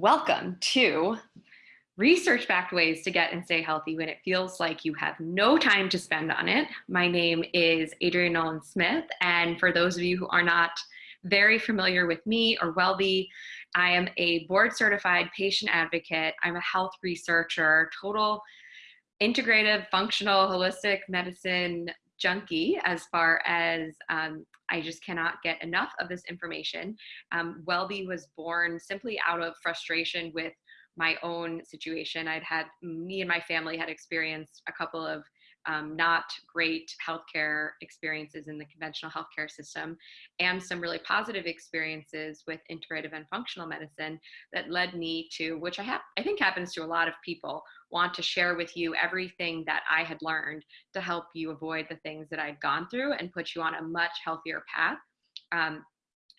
Welcome to research-backed ways to get and stay healthy when it feels like you have no time to spend on it. My name is Adrienne Nolan Smith, and for those of you who are not very familiar with me or WellBe, I am a board certified patient advocate. I'm a health researcher, total integrative, functional, holistic medicine junkie as far as um, I just cannot get enough of this information. Um, WellBe was born simply out of frustration with my own situation. I'd had, me and my family had experienced a couple of um, not great healthcare experiences in the conventional healthcare system and some really positive experiences with integrative and functional medicine that led me to, which I have, I think happens to a lot of people, want to share with you everything that I had learned to help you avoid the things that I'd gone through and put you on a much healthier path. Um,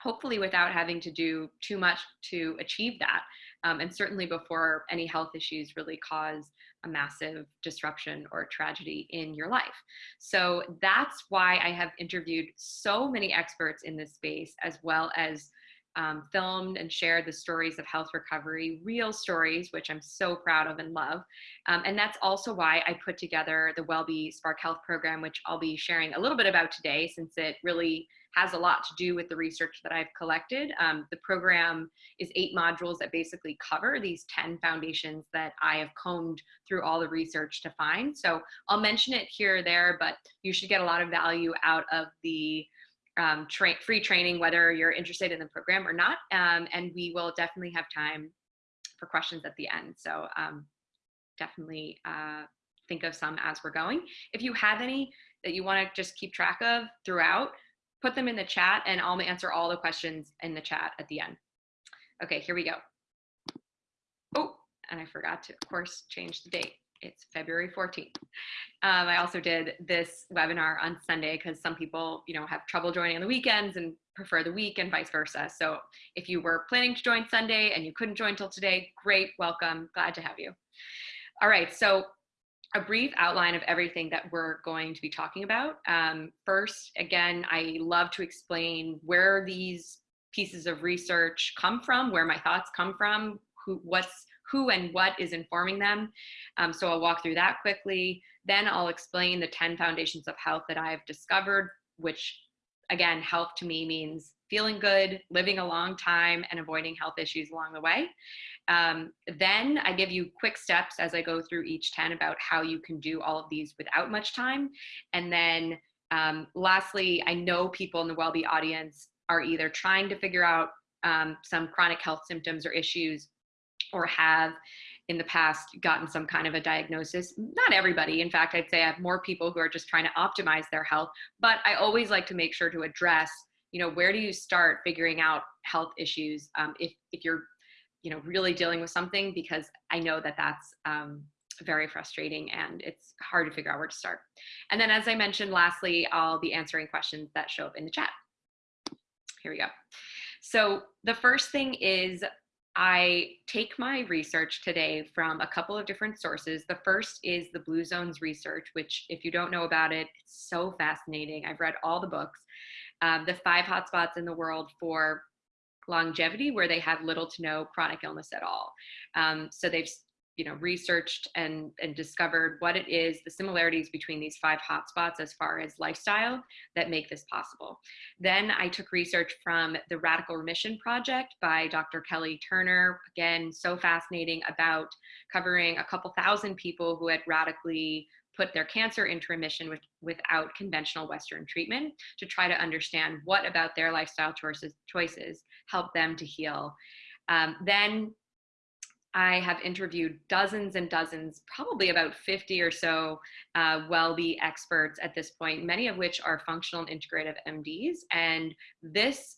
hopefully without having to do too much to achieve that. Um, and certainly before any health issues really cause a massive disruption or tragedy in your life. So that's why I have interviewed so many experts in this space, as well as um, filmed and shared the stories of health recovery, real stories, which I'm so proud of and love. Um, and that's also why I put together the WellBe Spark Health program, which I'll be sharing a little bit about today, since it really has a lot to do with the research that I've collected. Um, the program is eight modules that basically cover these 10 foundations that I have combed through all the research to find. So I'll mention it here or there, but you should get a lot of value out of the um, tra free training, whether you're interested in the program or not. Um, and we will definitely have time for questions at the end. So um, definitely uh, think of some as we're going. If you have any that you want to just keep track of throughout, put them in the chat and I'll answer all the questions in the chat at the end. Okay, here we go. Oh, and I forgot to, of course, change the date it's February 14th. Um, I also did this webinar on Sunday because some people, you know, have trouble joining on the weekends and prefer the week and vice versa. So if you were planning to join Sunday and you couldn't join till today, great, welcome, glad to have you. All right, so a brief outline of everything that we're going to be talking about. Um, first, again, I love to explain where these pieces of research come from, where my thoughts come from, who, what's who and what is informing them. Um, so I'll walk through that quickly. Then I'll explain the 10 foundations of health that I've discovered, which again, health to me means feeling good, living a long time, and avoiding health issues along the way. Um, then I give you quick steps as I go through each 10 about how you can do all of these without much time. And then um, lastly, I know people in the WellBe audience are either trying to figure out um, some chronic health symptoms or issues or have in the past gotten some kind of a diagnosis. Not everybody. In fact, I'd say I have more people who are just trying to optimize their health, but I always like to make sure to address, you know, where do you start figuring out health issues um, if, if you're, you know, really dealing with something, because I know that that's um, very frustrating and it's hard to figure out where to start. And then as I mentioned, lastly, I'll be answering questions that show up in the chat. Here we go. So the first thing is I take my research today from a couple of different sources. The first is the Blue Zones research, which if you don't know about it, it's so fascinating. I've read all the books. Um, the five hotspots in the world for longevity where they have little to no chronic illness at all. Um, so they've you know, researched and, and discovered what it is, the similarities between these five hotspots as far as lifestyle that make this possible. Then I took research from the Radical Remission Project by Dr. Kelly Turner. Again, so fascinating about covering a couple thousand people who had radically put their cancer into remission with, without conventional Western treatment to try to understand what about their lifestyle choices, choices help them to heal. Um, then I have interviewed dozens and dozens, probably about 50 or so uh, WellBe experts at this point, many of which are functional and integrative MDs. And this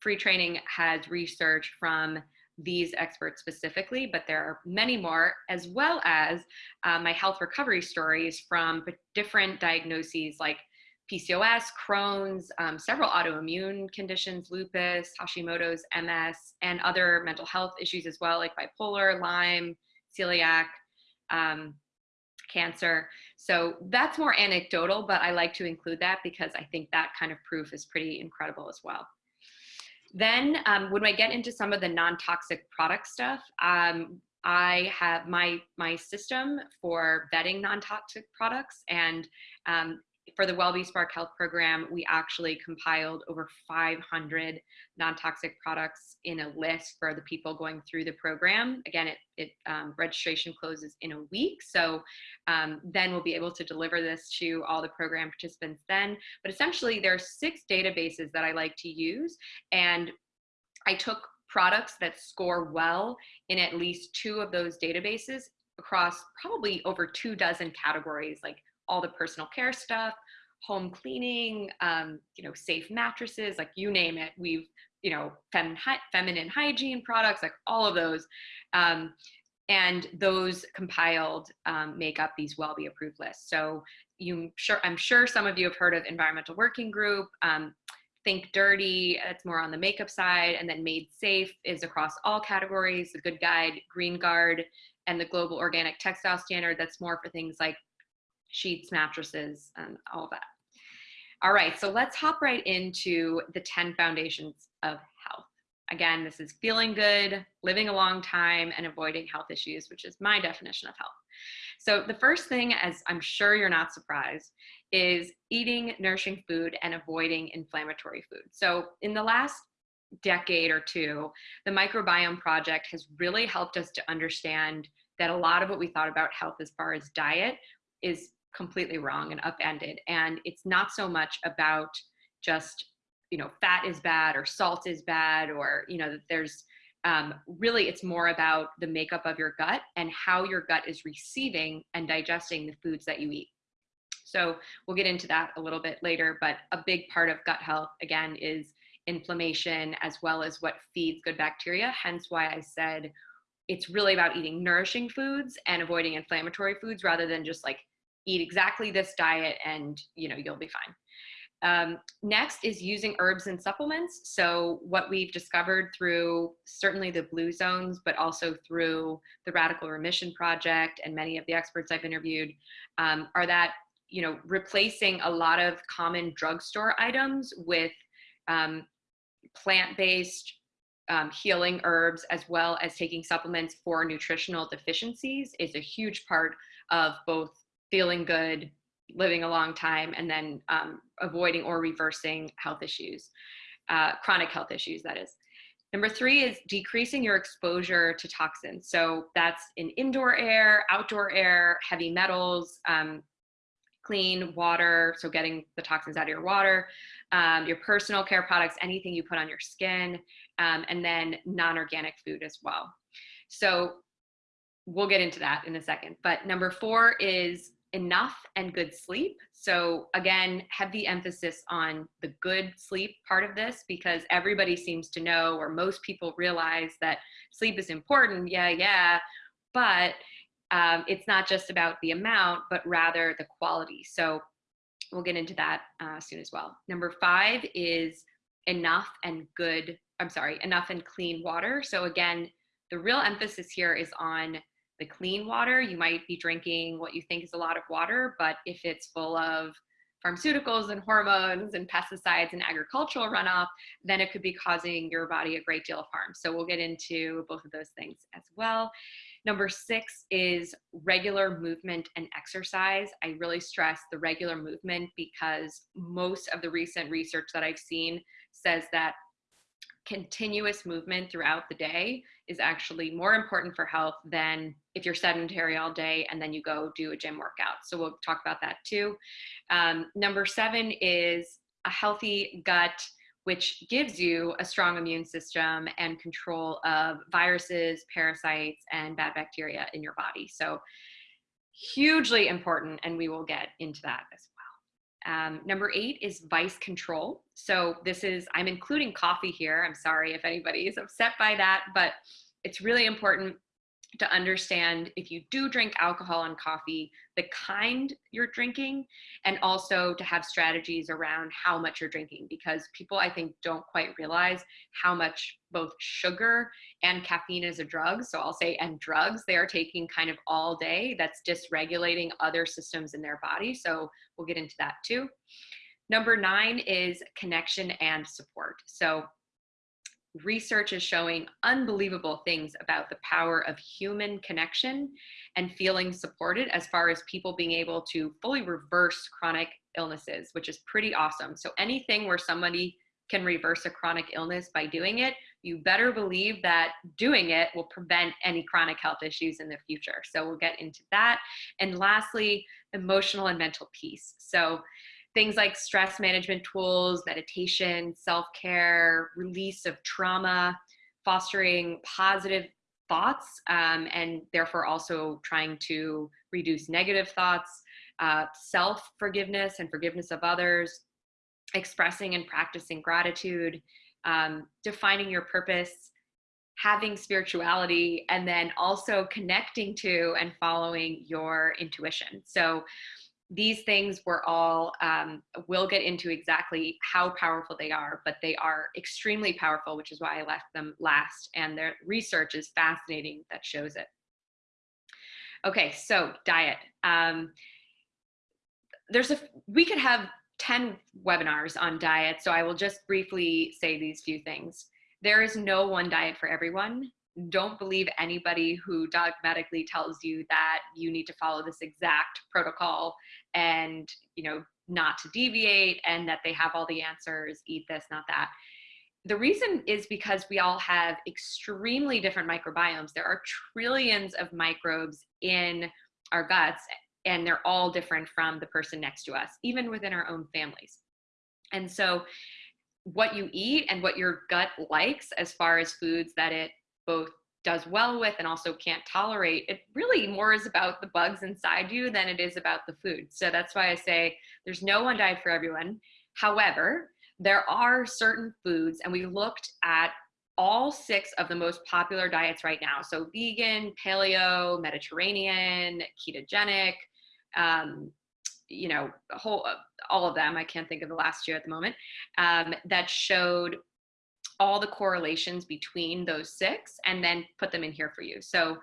free training has research from these experts specifically, but there are many more, as well as uh, my health recovery stories from different diagnoses like PCOS, Crohn's, um, several autoimmune conditions, lupus, Hashimoto's, MS, and other mental health issues as well, like bipolar, Lyme, celiac, um, cancer. So that's more anecdotal, but I like to include that because I think that kind of proof is pretty incredible as well. Then um, when I get into some of the non-toxic product stuff, um, I have my my system for vetting non-toxic products and um, for the WellBe Spark Health program, we actually compiled over 500 non-toxic products in a list for the people going through the program. Again, it, it um, registration closes in a week, so um, then we'll be able to deliver this to all the program participants then. But essentially, there are six databases that I like to use, and I took products that score well in at least two of those databases across probably over two dozen categories like all the personal care stuff, home cleaning, um, you know, safe mattresses, like you name it. We've, you know, fem feminine hygiene products, like all of those. Um, and those compiled um, make up these WellBe approved lists. So you sure, I'm sure some of you have heard of Environmental Working Group. Um, Think Dirty, it's more on the makeup side, and then Made Safe is across all categories. The Good Guide, Green Guard, and the Global Organic Textile Standard, that's more for things like sheets, mattresses, and all that. All right, so let's hop right into the 10 foundations of health. Again, this is feeling good, living a long time, and avoiding health issues, which is my definition of health. So the first thing, as I'm sure you're not surprised, is eating nourishing food and avoiding inflammatory food. So in the last decade or two, the Microbiome Project has really helped us to understand that a lot of what we thought about health as far as diet is completely wrong and upended. And it's not so much about just, you know, fat is bad or salt is bad or, you know, that there's um, really it's more about the makeup of your gut and how your gut is receiving and digesting the foods that you eat. So we'll get into that a little bit later, but a big part of gut health, again, is inflammation as well as what feeds good bacteria. Hence why I said it's really about eating nourishing foods and avoiding inflammatory foods rather than just like eat exactly this diet and you know you'll be fine. Um, next is using herbs and supplements. So what we've discovered through certainly the blue zones, but also through the Radical Remission Project and many of the experts I've interviewed um, are that, you know, replacing a lot of common drugstore items with um, plant-based um, healing herbs as well as taking supplements for nutritional deficiencies is a huge part of both feeling good, living a long time, and then um, avoiding or reversing health issues, uh, chronic health issues, that is. Number three is decreasing your exposure to toxins. So that's in indoor air, outdoor air, heavy metals, um, clean water, so getting the toxins out of your water, um, your personal care products, anything you put on your skin, um, and then non-organic food as well. So we'll get into that in a second. But number four is enough and good sleep. So again, heavy emphasis on the good sleep part of this because everybody seems to know or most people realize that sleep is important. Yeah, yeah. But um, it's not just about the amount, but rather the quality. So we'll get into that uh, soon as well. Number five is enough and good, I'm sorry, enough and clean water. So again, the real emphasis here is on the clean water, you might be drinking what you think is a lot of water, but if it's full of pharmaceuticals and hormones and pesticides and agricultural runoff, then it could be causing your body a great deal of harm. So we'll get into both of those things as well. Number six is regular movement and exercise. I really stress the regular movement because most of the recent research that I've seen says that continuous movement throughout the day is actually more important for health than if you're sedentary all day and then you go do a gym workout. So we'll talk about that too. Um, number seven is a healthy gut, which gives you a strong immune system and control of viruses, parasites, and bad bacteria in your body. So hugely important, and we will get into that as um, number eight is vice control. So this is, I'm including coffee here. I'm sorry if anybody is upset by that, but it's really important to understand if you do drink alcohol and coffee, the kind you're drinking, and also to have strategies around how much you're drinking because people I think don't quite realize how much both sugar and caffeine is a drug. So I'll say, and drugs they are taking kind of all day that's dysregulating other systems in their body. So we'll get into that too. Number nine is connection and support. So research is showing unbelievable things about the power of human connection and feeling supported as far as people being able to fully reverse chronic illnesses, which is pretty awesome. So anything where somebody can reverse a chronic illness by doing it, you better believe that doing it will prevent any chronic health issues in the future. So we'll get into that. And lastly, emotional and mental peace. So things like stress management tools, meditation, self-care, release of trauma, fostering positive thoughts, um, and therefore also trying to reduce negative thoughts, uh, self-forgiveness and forgiveness of others, expressing and practicing gratitude, um, defining your purpose, having spirituality, and then also connecting to and following your intuition. So these things were all, um, we'll get into exactly how powerful they are, but they are extremely powerful, which is why I left them last. And their research is fascinating that shows it. Okay, so diet. Um, there's a, we could have 10 webinars on diet, so I will just briefly say these few things. There is no one diet for everyone. Don't believe anybody who dogmatically tells you that you need to follow this exact protocol and you know not to deviate and that they have all the answers eat this not that. The reason is because we all have extremely different microbiomes. There are trillions of microbes in our guts and they're all different from the person next to us even within our own families. And so what you eat and what your gut likes as far as foods that it both does well with and also can't tolerate, it really more is about the bugs inside you than it is about the food. So that's why I say there's no one diet for everyone. However, there are certain foods, and we looked at all six of the most popular diets right now. So vegan, paleo, Mediterranean, ketogenic, um, you know, whole, all of them. I can't think of the last year at the moment um, that showed all the correlations between those six and then put them in here for you. So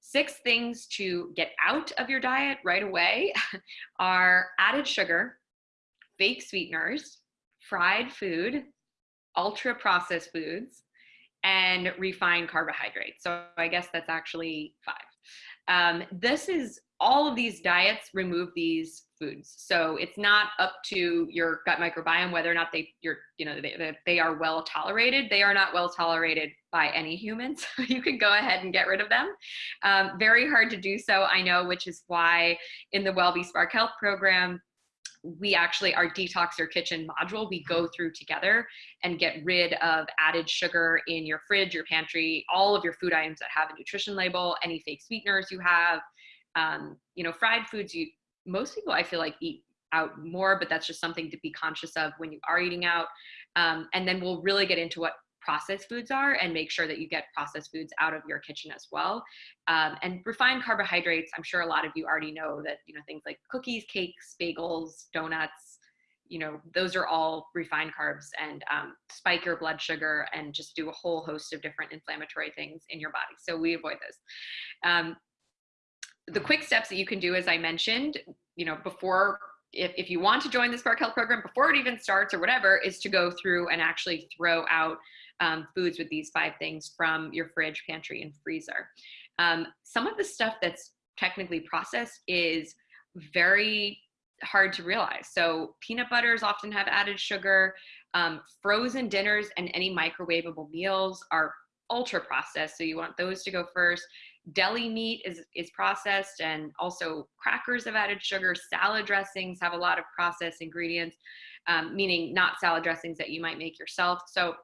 six things to get out of your diet right away are added sugar, fake sweeteners, fried food, ultra processed foods, and refined carbohydrates. So I guess that's actually five. Um, this is all of these diets remove these foods. So it's not up to your gut microbiome whether or not they you're you know they, they are well tolerated. They are not well tolerated by any humans. So you can go ahead and get rid of them. Um, very hard to do so, I know, which is why in the WellBe Spark Health program, we actually our detox your kitchen module we go through together and get rid of added sugar in your fridge your pantry all of your food items that have a nutrition label any fake sweeteners you have um, you know, fried foods, you most people I feel like eat out more, but that's just something to be conscious of when you are eating out. Um, and then we'll really get into what processed foods are and make sure that you get processed foods out of your kitchen as well. Um, and refined carbohydrates, I'm sure a lot of you already know that, you know, things like cookies, cakes, bagels, donuts, you know, those are all refined carbs and um, spike your blood sugar and just do a whole host of different inflammatory things in your body. So we avoid those. Um, the quick steps that you can do, as I mentioned, you know, before, if, if you want to join the Spark Health program before it even starts or whatever, is to go through and actually throw out um, foods with these five things from your fridge, pantry, and freezer. Um, some of the stuff that's technically processed is very hard to realize. So peanut butters often have added sugar. Um, frozen dinners and any microwavable meals are ultra processed. So you want those to go first deli meat is, is processed and also crackers have added sugar. Salad dressings have a lot of processed ingredients, um, meaning not salad dressings that you might make yourself. So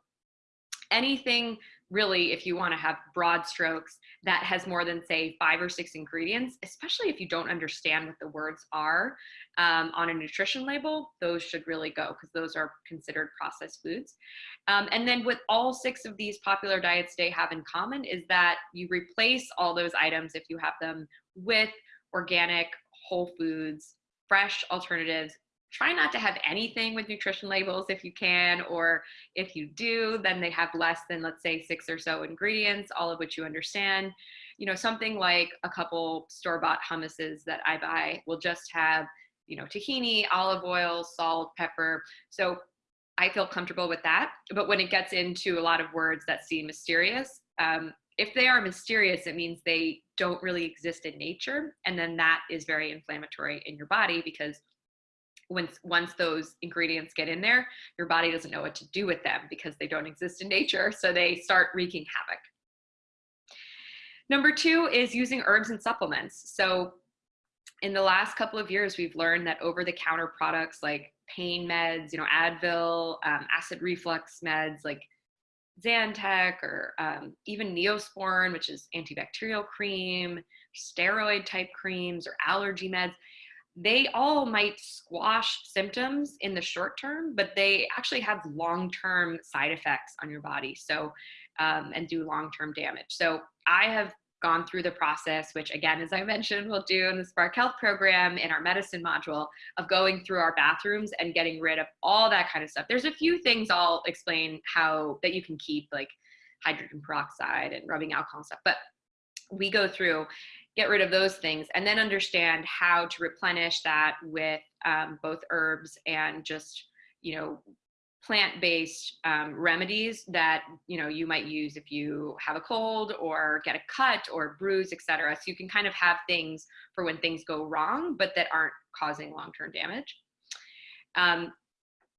anything really, if you want to have broad strokes, that has more than say five or six ingredients, especially if you don't understand what the words are um, on a nutrition label, those should really go because those are considered processed foods. Um, and then what all six of these popular diets today have in common is that you replace all those items if you have them with organic, whole foods, fresh alternatives try not to have anything with nutrition labels if you can, or if you do, then they have less than, let's say, six or so ingredients, all of which you understand. You know, something like a couple store-bought hummuses that I buy will just have, you know, tahini, olive oil, salt, pepper. So I feel comfortable with that. But when it gets into a lot of words that seem mysterious, um, if they are mysterious, it means they don't really exist in nature. And then that is very inflammatory in your body because once once those ingredients get in there, your body doesn't know what to do with them because they don't exist in nature. So they start wreaking havoc. Number two is using herbs and supplements. So in the last couple of years, we've learned that over-the-counter products like pain meds, you know, Advil, um, acid reflux meds like Zantac or um, even Neosporin, which is antibacterial cream, steroid type creams or allergy meds, they all might squash symptoms in the short term, but they actually have long-term side effects on your body. So, um, and do long-term damage. So I have gone through the process, which again, as I mentioned, we'll do in the Spark Health program in our medicine module of going through our bathrooms and getting rid of all that kind of stuff. There's a few things I'll explain how that you can keep like hydrogen peroxide and rubbing alcohol and stuff, but we go through get rid of those things and then understand how to replenish that with um, both herbs and just you know plant-based um, remedies that you know you might use if you have a cold or get a cut or bruise etc so you can kind of have things for when things go wrong but that aren't causing long-term damage. Um,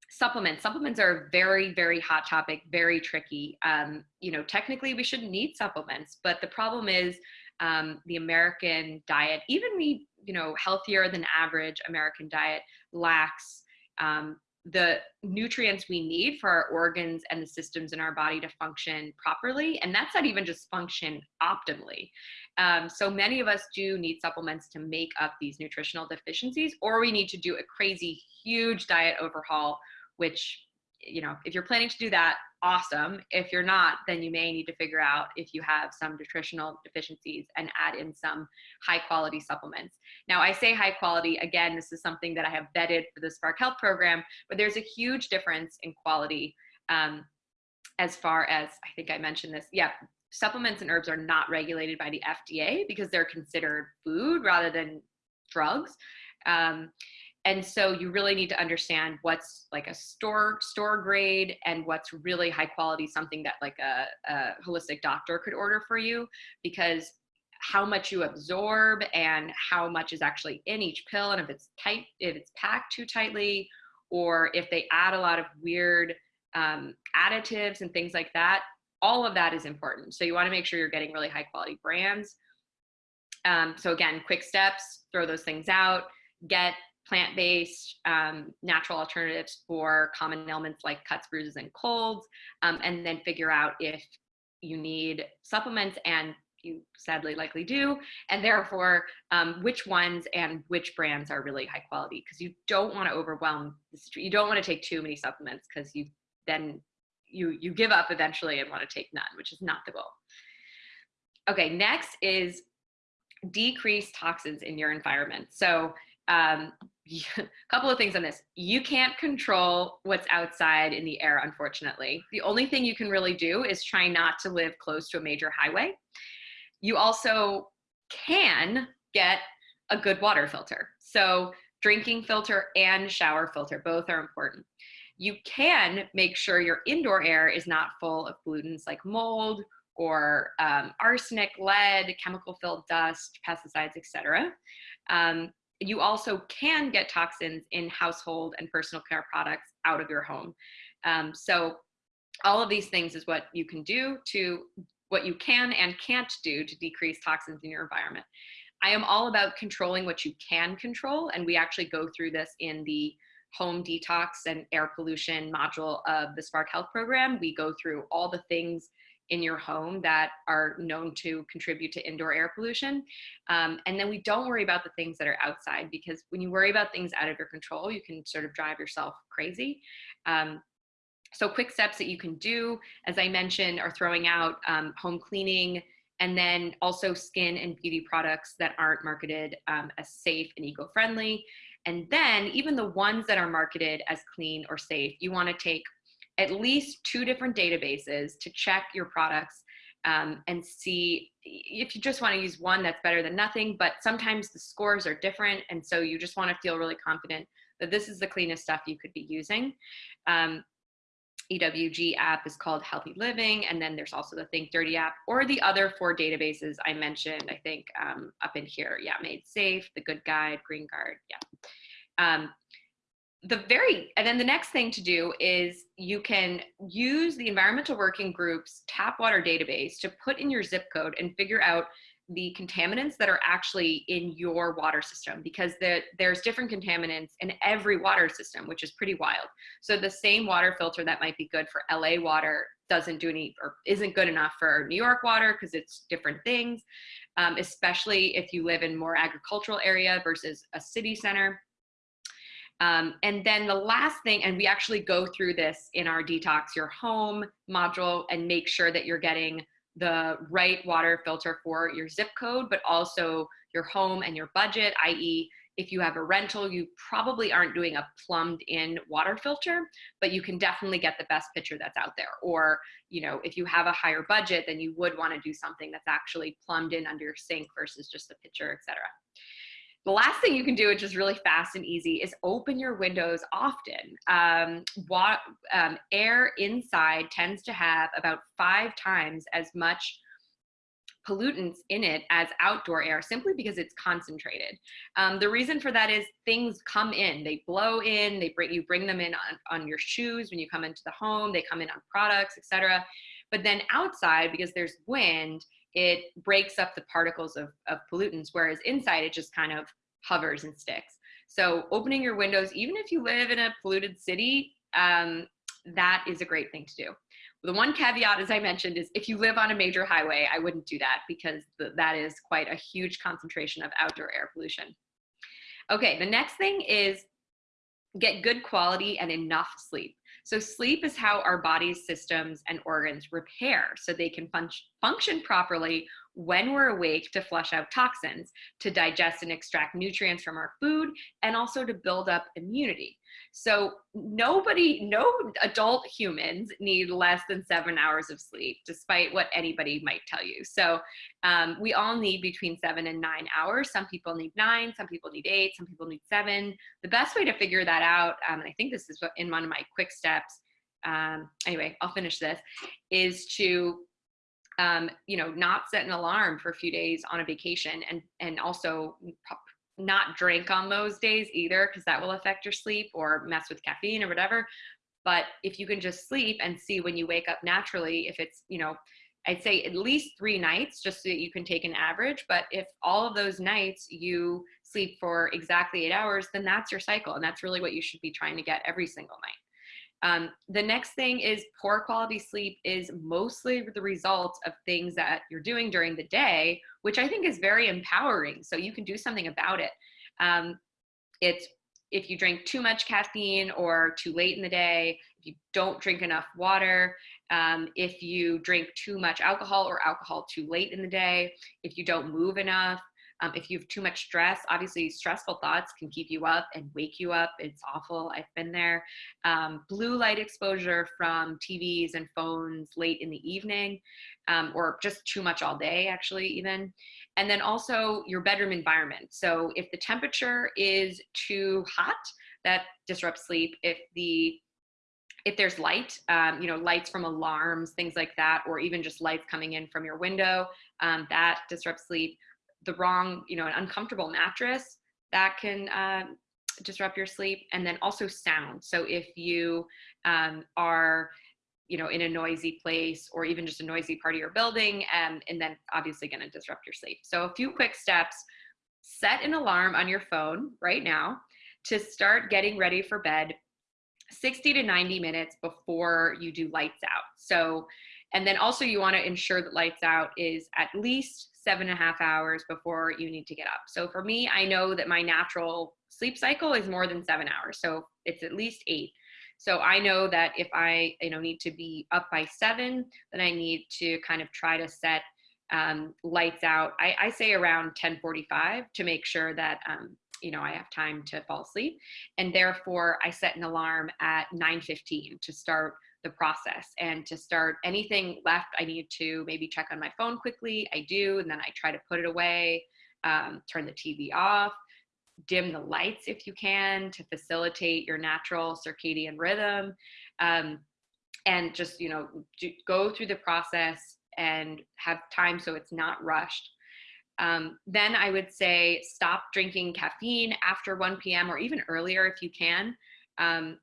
supplements. Supplements are a very very hot topic very tricky. Um, you know technically we shouldn't need supplements but the problem is um, the american diet even the you know healthier than average american diet lacks um, the nutrients we need for our organs and the systems in our body to function properly. And that's not even just function optimally. Um, so many of us do need supplements to make up these nutritional deficiencies, or we need to do a crazy, huge diet overhaul, which, you know, if you're planning to do that, awesome. If you're not, then you may need to figure out if you have some nutritional deficiencies and add in some high quality supplements. Now, I say high quality, again, this is something that I have vetted for the Spark Health program, but there's a huge difference in quality um, as far as, I think I mentioned this, yeah, supplements and herbs are not regulated by the FDA because they're considered food rather than drugs. Um, and so you really need to understand what's like a store store grade and what's really high quality something that like a, a holistic doctor could order for you because how much you absorb and how much is actually in each pill and if it's tight if it's packed too tightly or if they add a lot of weird um, additives and things like that all of that is important. So you want to make sure you're getting really high quality brands. Um, so again quick steps throw those things out get plant-based um, natural alternatives for common ailments like cuts, bruises, and colds, um, and then figure out if you need supplements and you sadly likely do, and therefore um, which ones and which brands are really high quality because you don't want to overwhelm, you don't want to take too many supplements because you then you, you give up eventually and want to take none, which is not the goal. Okay, next is decrease toxins in your environment. So um, a couple of things on this. You can't control what's outside in the air, unfortunately. The only thing you can really do is try not to live close to a major highway. You also can get a good water filter. So drinking filter and shower filter, both are important. You can make sure your indoor air is not full of pollutants like mold or um, arsenic, lead, chemical filled dust, pesticides, etc. Um, you also can get toxins in household and personal care products out of your home. Um, so all of these things is what you can do to what you can and can't do to decrease toxins in your environment. I am all about controlling what you can control. And we actually go through this in the home detox and air pollution module of the Spark Health program. We go through all the things in your home that are known to contribute to indoor air pollution. Um, and then we don't worry about the things that are outside because when you worry about things out of your control, you can sort of drive yourself crazy. Um, so quick steps that you can do, as I mentioned, are throwing out um, home cleaning, and then also skin and beauty products that aren't marketed um, as safe and eco-friendly. And then even the ones that are marketed as clean or safe, you wanna take at least two different databases to check your products um, and see if you just want to use one that's better than nothing but sometimes the scores are different and so you just want to feel really confident that this is the cleanest stuff you could be using um, EWG app is called Healthy Living. And then there's also the Think Dirty app or the other four databases I mentioned, I think um, up in here. Yeah, Made Safe, The Good Guide, Green Guard. Yeah. Um, the very, and then the next thing to do is you can use the environmental working groups tap water database to put in your zip code and figure out the contaminants that are actually in your water system because the, there's different contaminants in every water system, which is pretty wild. So the same water filter that might be good for LA water doesn't do any or isn't good enough for New York water because it's different things, um, especially if you live in more agricultural area versus a city center. Um, and then the last thing, and we actually go through this in our detox your home module and make sure that you're getting the right water filter for your zip code, but also your home and your budget, i.e. if you have a rental, you probably aren't doing a plumbed in water filter, but you can definitely get the best pitcher that's out there. Or, you know, if you have a higher budget, then you would wanna do something that's actually plumbed in under your sink versus just a pitcher, etc. The last thing you can do, which is really fast and easy, is open your windows often. Um, what, um, air inside tends to have about five times as much pollutants in it as outdoor air simply because it's concentrated. Um, the reason for that is things come in, they blow in, they bring you bring them in on, on your shoes when you come into the home, they come in on products, etc. But then outside, because there's wind, it breaks up the particles of, of pollutants, whereas inside it just kind of hovers and sticks. So opening your windows, even if you live in a polluted city, um, that is a great thing to do. The one caveat, as I mentioned, is if you live on a major highway, I wouldn't do that because th that is quite a huge concentration of outdoor air pollution. Okay, the next thing is get good quality and enough sleep. So sleep is how our body's systems and organs repair so they can fun function properly when we're awake to flush out toxins, to digest and extract nutrients from our food, and also to build up immunity. So nobody, no adult humans need less than seven hours of sleep, despite what anybody might tell you. So um, we all need between seven and nine hours. Some people need nine, some people need eight, some people need seven. The best way to figure that out, um, and I think this is in one of my quick steps, um, anyway, I'll finish this, is to um, you know, not set an alarm for a few days on a vacation and, and also not drink on those days either, because that will affect your sleep or mess with caffeine or whatever. But if you can just sleep and see when you wake up naturally, if it's, you know, I'd say at least three nights just so that you can take an average. But if all of those nights you sleep for exactly eight hours, then that's your cycle. And that's really what you should be trying to get every single night. Um, the next thing is poor quality sleep is mostly the result of things that you're doing during the day, which I think is very empowering. So you can do something about it. Um, it's if you drink too much caffeine or too late in the day, if you don't drink enough water, um, if you drink too much alcohol or alcohol too late in the day, if you don't move enough, um, if you have too much stress, obviously stressful thoughts can keep you up and wake you up. It's awful. I've been there. Um, blue light exposure from TVs and phones late in the evening, um, or just too much all day, actually, even. And then also your bedroom environment. So if the temperature is too hot, that disrupts sleep. If the if there's light, um, you know, lights from alarms, things like that, or even just lights coming in from your window, um, that disrupts sleep the wrong, you know, an uncomfortable mattress that can uh, disrupt your sleep. And then also sound. So if you um, are, you know, in a noisy place or even just a noisy part of your building, um, and then obviously going to disrupt your sleep. So a few quick steps, set an alarm on your phone right now to start getting ready for bed 60 to 90 minutes before you do lights out. So, and then also you want to ensure that lights out is at least seven and a half hours before you need to get up. So for me, I know that my natural sleep cycle is more than seven hours. So it's at least eight. So I know that if I, you know, need to be up by seven, then I need to kind of try to set um, lights out. I, I, say around 1045 to make sure that, um, you know, I have time to fall asleep. And therefore I set an alarm at 915 to start the process and to start anything left i need to maybe check on my phone quickly i do and then i try to put it away um, turn the tv off dim the lights if you can to facilitate your natural circadian rhythm um, and just, you know, go through the process and have time so it's not rushed. Um, then I would say stop drinking caffeine after 1 p.m. or even earlier if you can. Um,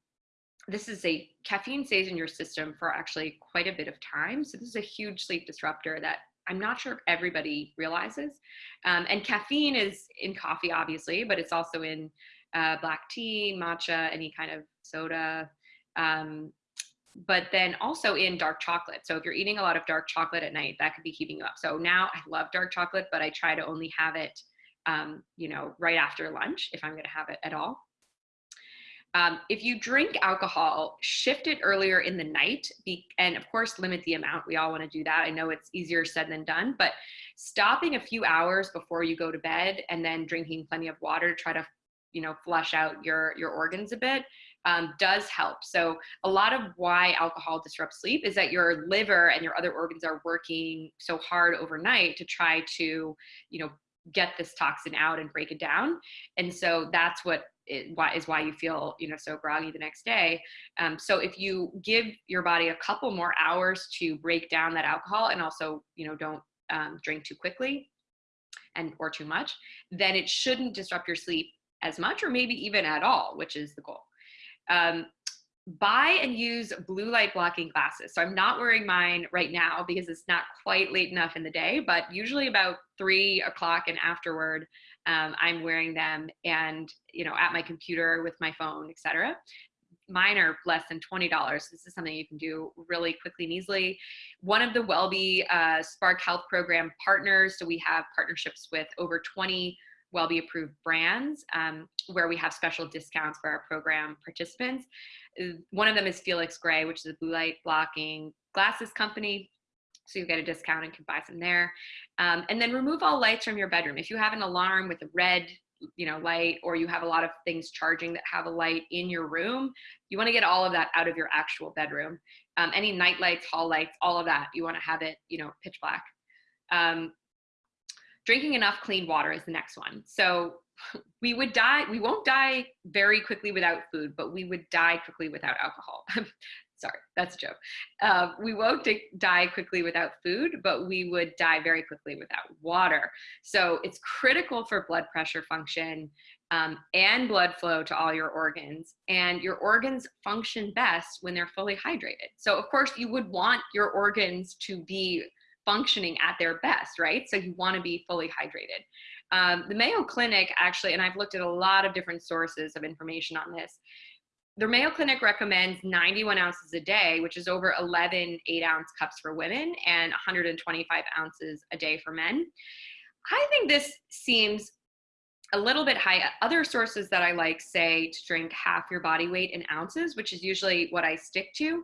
this is a caffeine stays in your system for actually quite a bit of time. So this is a huge sleep disruptor that I'm not sure everybody realizes. Um, and caffeine is in coffee, obviously, but it's also in uh, black tea, matcha, any kind of soda, um, but then also in dark chocolate. So if you're eating a lot of dark chocolate at night, that could be keeping you up. So now I love dark chocolate, but I try to only have it, um, you know, right after lunch if I'm going to have it at all. Um, if you drink alcohol, shift it earlier in the night be, and of course limit the amount. We all want to do that. I know it's easier said than done, but stopping a few hours before you go to bed and then drinking plenty of water to try to, you know, flush out your, your organs a bit um, does help. So a lot of why alcohol disrupts sleep is that your liver and your other organs are working so hard overnight to try to, you know, get this toxin out and break it down. And so that's what it, why is why you feel you know so groggy the next day. Um, so if you give your body a couple more hours to break down that alcohol and also you know don't um, drink too quickly and or too much, then it shouldn't disrupt your sleep as much or maybe even at all, which is the goal. Um, buy and use blue light blocking glasses. So I'm not wearing mine right now because it's not quite late enough in the day, but usually about three o'clock and afterward, um, I'm wearing them and, you know, at my computer with my phone, etc. Mine are less than $20. This is something you can do really quickly and easily. One of the WellBe uh, Spark Health Program partners, so we have partnerships with over 20 WellBe approved brands um, where we have special discounts for our program participants. Uh, one of them is Felix Gray, which is a blue light blocking glasses company. So you get a discount and can buy some there. Um, and then remove all lights from your bedroom. If you have an alarm with a red you know light or you have a lot of things charging that have a light in your room you want to get all of that out of your actual bedroom um, any night lights hall lights all of that you want to have it you know pitch black um, drinking enough clean water is the next one. So we would die, we won't die very quickly without food, but we would die quickly without alcohol. Sorry, that's a joke. Uh, we won't die quickly without food, but we would die very quickly without water. So it's critical for blood pressure function um, and blood flow to all your organs. And your organs function best when they're fully hydrated. So of course you would want your organs to be functioning at their best, right? So you want to be fully hydrated. Um, the Mayo Clinic actually, and I've looked at a lot of different sources of information on this. The Mayo Clinic recommends 91 ounces a day, which is over 11 eight ounce cups for women and 125 ounces a day for men. I think this seems a little bit high. Other sources that I like say to drink half your body weight in ounces, which is usually what I stick to.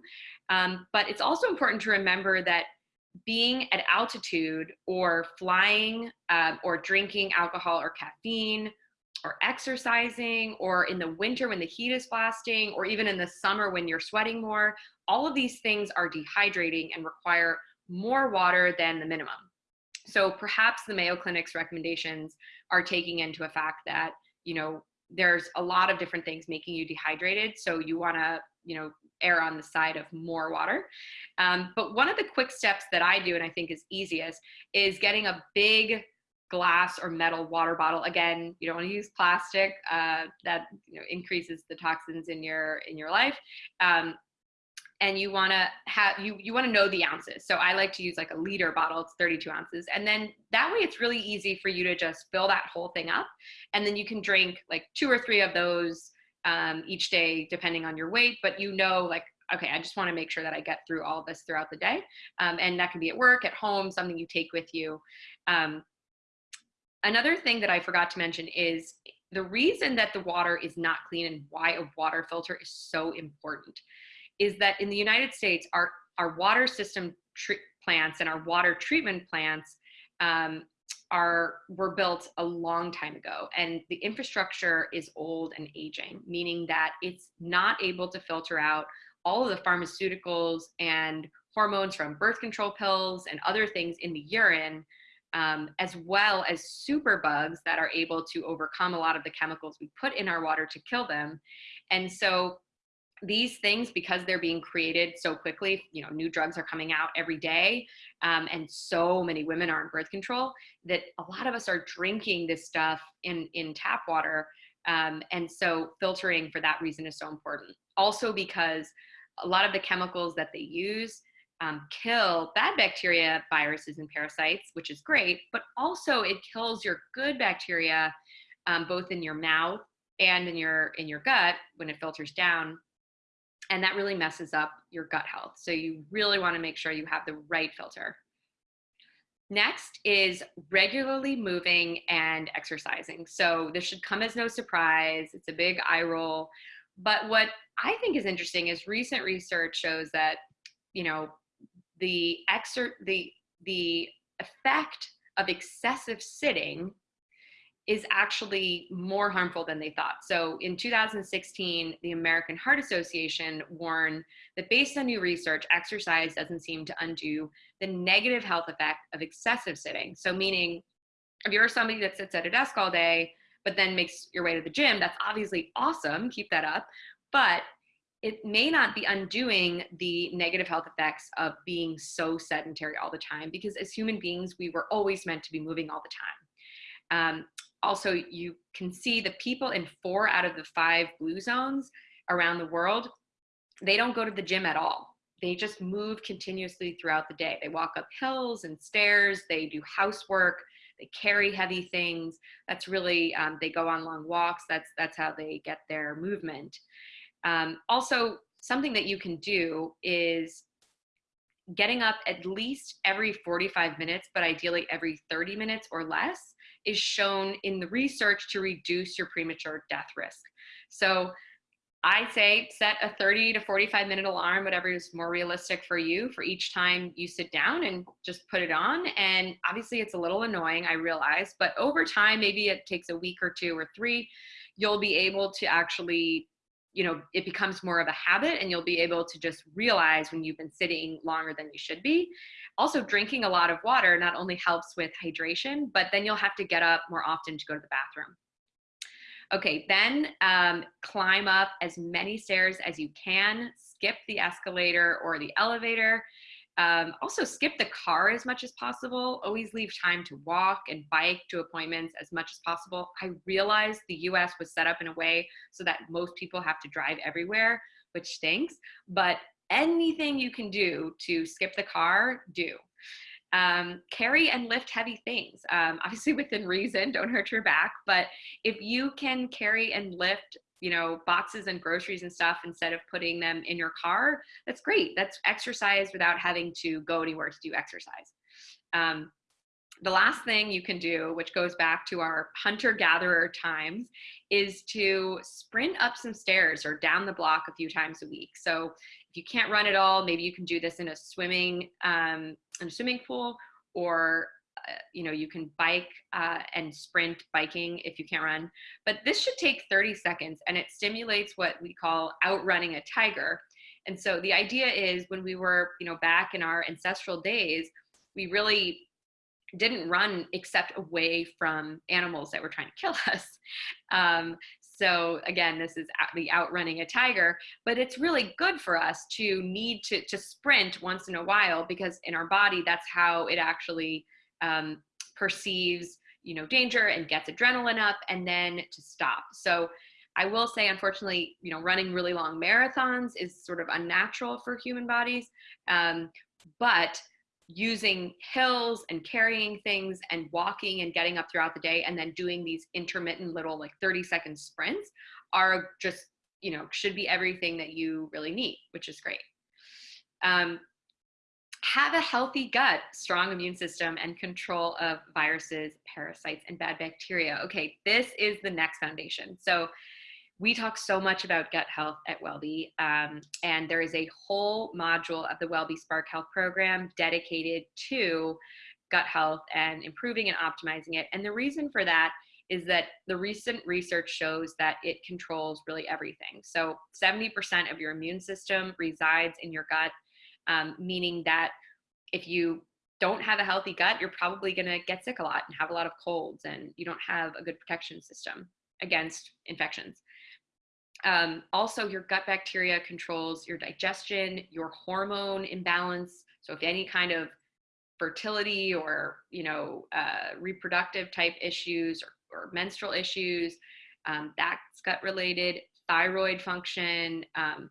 Um, but it's also important to remember that being at altitude or flying um, or drinking alcohol or caffeine or exercising or in the winter when the heat is blasting or even in the summer when you're sweating more, all of these things are dehydrating and require more water than the minimum. So perhaps the Mayo Clinic's recommendations are taking into a fact that, you know, there's a lot of different things making you dehydrated. So you wanna, you know, err on the side of more water. Um, but one of the quick steps that I do and I think is easiest is getting a big glass or metal water bottle. Again, you don't want to use plastic. Uh, that you know, increases the toxins in your in your life. Um, and you want to have you you want to know the ounces. So I like to use like a liter bottle. It's 32 ounces, and then that way it's really easy for you to just fill that whole thing up, and then you can drink like two or three of those um, each day, depending on your weight, but you know, like, okay, I just want to make sure that I get through all this throughout the day. Um, and that can be at work, at home, something you take with you. Um, another thing that I forgot to mention is the reason that the water is not clean and why a water filter is so important is that in the United States, our, our water system plants and our water treatment plants um, are were built a long time ago and the infrastructure is old and aging meaning that it's not able to filter out all of the pharmaceuticals and hormones from birth control pills and other things in the urine um, as well as superbugs that are able to overcome a lot of the chemicals we put in our water to kill them. And so these things because they're being created so quickly you know new drugs are coming out every day um, and so many women are on birth control that a lot of us are drinking this stuff in in tap water um, and so filtering for that reason is so important. Also because a lot of the chemicals that they use um, kill bad bacteria viruses and parasites which is great but also it kills your good bacteria um, both in your mouth and in your in your gut when it filters down and that really messes up your gut health. So you really wanna make sure you have the right filter. Next is regularly moving and exercising. So this should come as no surprise. It's a big eye roll. But what I think is interesting is recent research shows that, you know, the exert the the effect of excessive sitting is actually more harmful than they thought. So in 2016, the American Heart Association warned that based on new research, exercise doesn't seem to undo the negative health effect of excessive sitting. So meaning if you're somebody that sits at a desk all day, but then makes your way to the gym, that's obviously awesome, keep that up. But it may not be undoing the negative health effects of being so sedentary all the time because as human beings, we were always meant to be moving all the time. Um, also you can see the people in four out of the five blue zones around the world, they don't go to the gym at all. They just move continuously throughout the day. They walk up hills and stairs, they do housework, they carry heavy things. That's really, um, they go on long walks. That's, that's how they get their movement. Um, also, something that you can do is getting up at least every 45 minutes, but ideally every 30 minutes or less is shown in the research to reduce your premature death risk. So I say set a 30 to 45 minute alarm, whatever is more realistic for you for each time you sit down and just put it on. And obviously it's a little annoying, I realize, but over time, maybe it takes a week or two or three, you'll be able to actually you know, it becomes more of a habit and you'll be able to just realize when you've been sitting longer than you should be. Also, drinking a lot of water not only helps with hydration, but then you'll have to get up more often to go to the bathroom. Okay, then um, climb up as many stairs as you can, skip the escalator or the elevator. Um, also skip the car as much as possible. Always leave time to walk and bike to appointments as much as possible. I realize the US was set up in a way so that most people have to drive everywhere, which stinks, but anything you can do to skip the car, do. Um, carry and lift heavy things. Um, obviously within reason, don't hurt your back, but if you can carry and lift you know, boxes and groceries and stuff instead of putting them in your car, that's great. That's exercise without having to go anywhere to do exercise. Um, the last thing you can do, which goes back to our hunter-gatherer times, is to sprint up some stairs or down the block a few times a week. So if you can't run at all, maybe you can do this in a swimming, um, in a swimming pool or you know, you can bike uh, and sprint biking if you can't run, but this should take 30 seconds and it stimulates what we call outrunning a tiger. And so the idea is when we were, you know, back in our ancestral days, we really didn't run except away from animals that were trying to kill us. Um, so again, this is the outrunning a tiger, but it's really good for us to need to, to sprint once in a while because in our body, that's how it actually um, perceives you know danger and gets adrenaline up and then to stop. So i will say unfortunately you know running really long marathons is sort of unnatural for human bodies um, but using hills and carrying things and walking and getting up throughout the day and then doing these intermittent little like 30 second sprints are just you know should be everything that you really need which is great. Um, have a healthy gut, strong immune system, and control of viruses, parasites, and bad bacteria. Okay, this is the next foundation. So we talk so much about gut health at WellBe, um, and there is a whole module of the WellBe Spark Health program dedicated to gut health and improving and optimizing it. And the reason for that is that the recent research shows that it controls really everything. So 70% of your immune system resides in your gut um, meaning that if you don't have a healthy gut, you're probably going to get sick a lot and have a lot of colds, and you don't have a good protection system against infections. Um, also, your gut bacteria controls your digestion, your hormone imbalance. So if any kind of fertility or you know uh, reproductive type issues or, or menstrual issues, um, that's gut related. Thyroid function, um,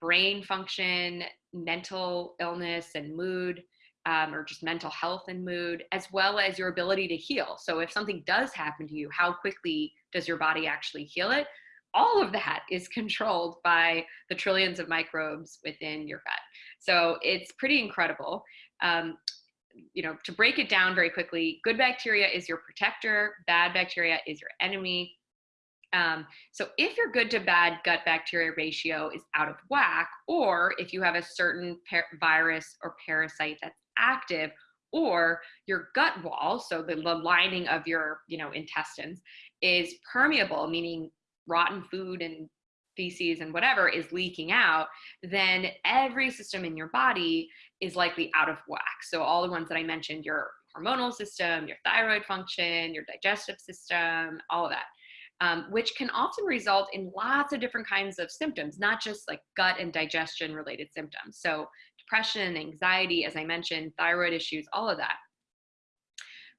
brain function, mental illness and mood, um, or just mental health and mood, as well as your ability to heal. So if something does happen to you, how quickly does your body actually heal it? All of that is controlled by the trillions of microbes within your gut. So it's pretty incredible. Um, you know, to break it down very quickly, good bacteria is your protector, bad bacteria is your enemy. Um, so if your good to bad gut bacteria ratio is out of whack, or if you have a certain virus or parasite that's active, or your gut wall, so the, the lining of your you know intestines, is permeable, meaning rotten food and feces and whatever is leaking out, then every system in your body is likely out of whack. So all the ones that I mentioned, your hormonal system, your thyroid function, your digestive system, all of that um, which can often result in lots of different kinds of symptoms, not just like gut and digestion related symptoms. So depression, anxiety, as I mentioned, thyroid issues, all of that.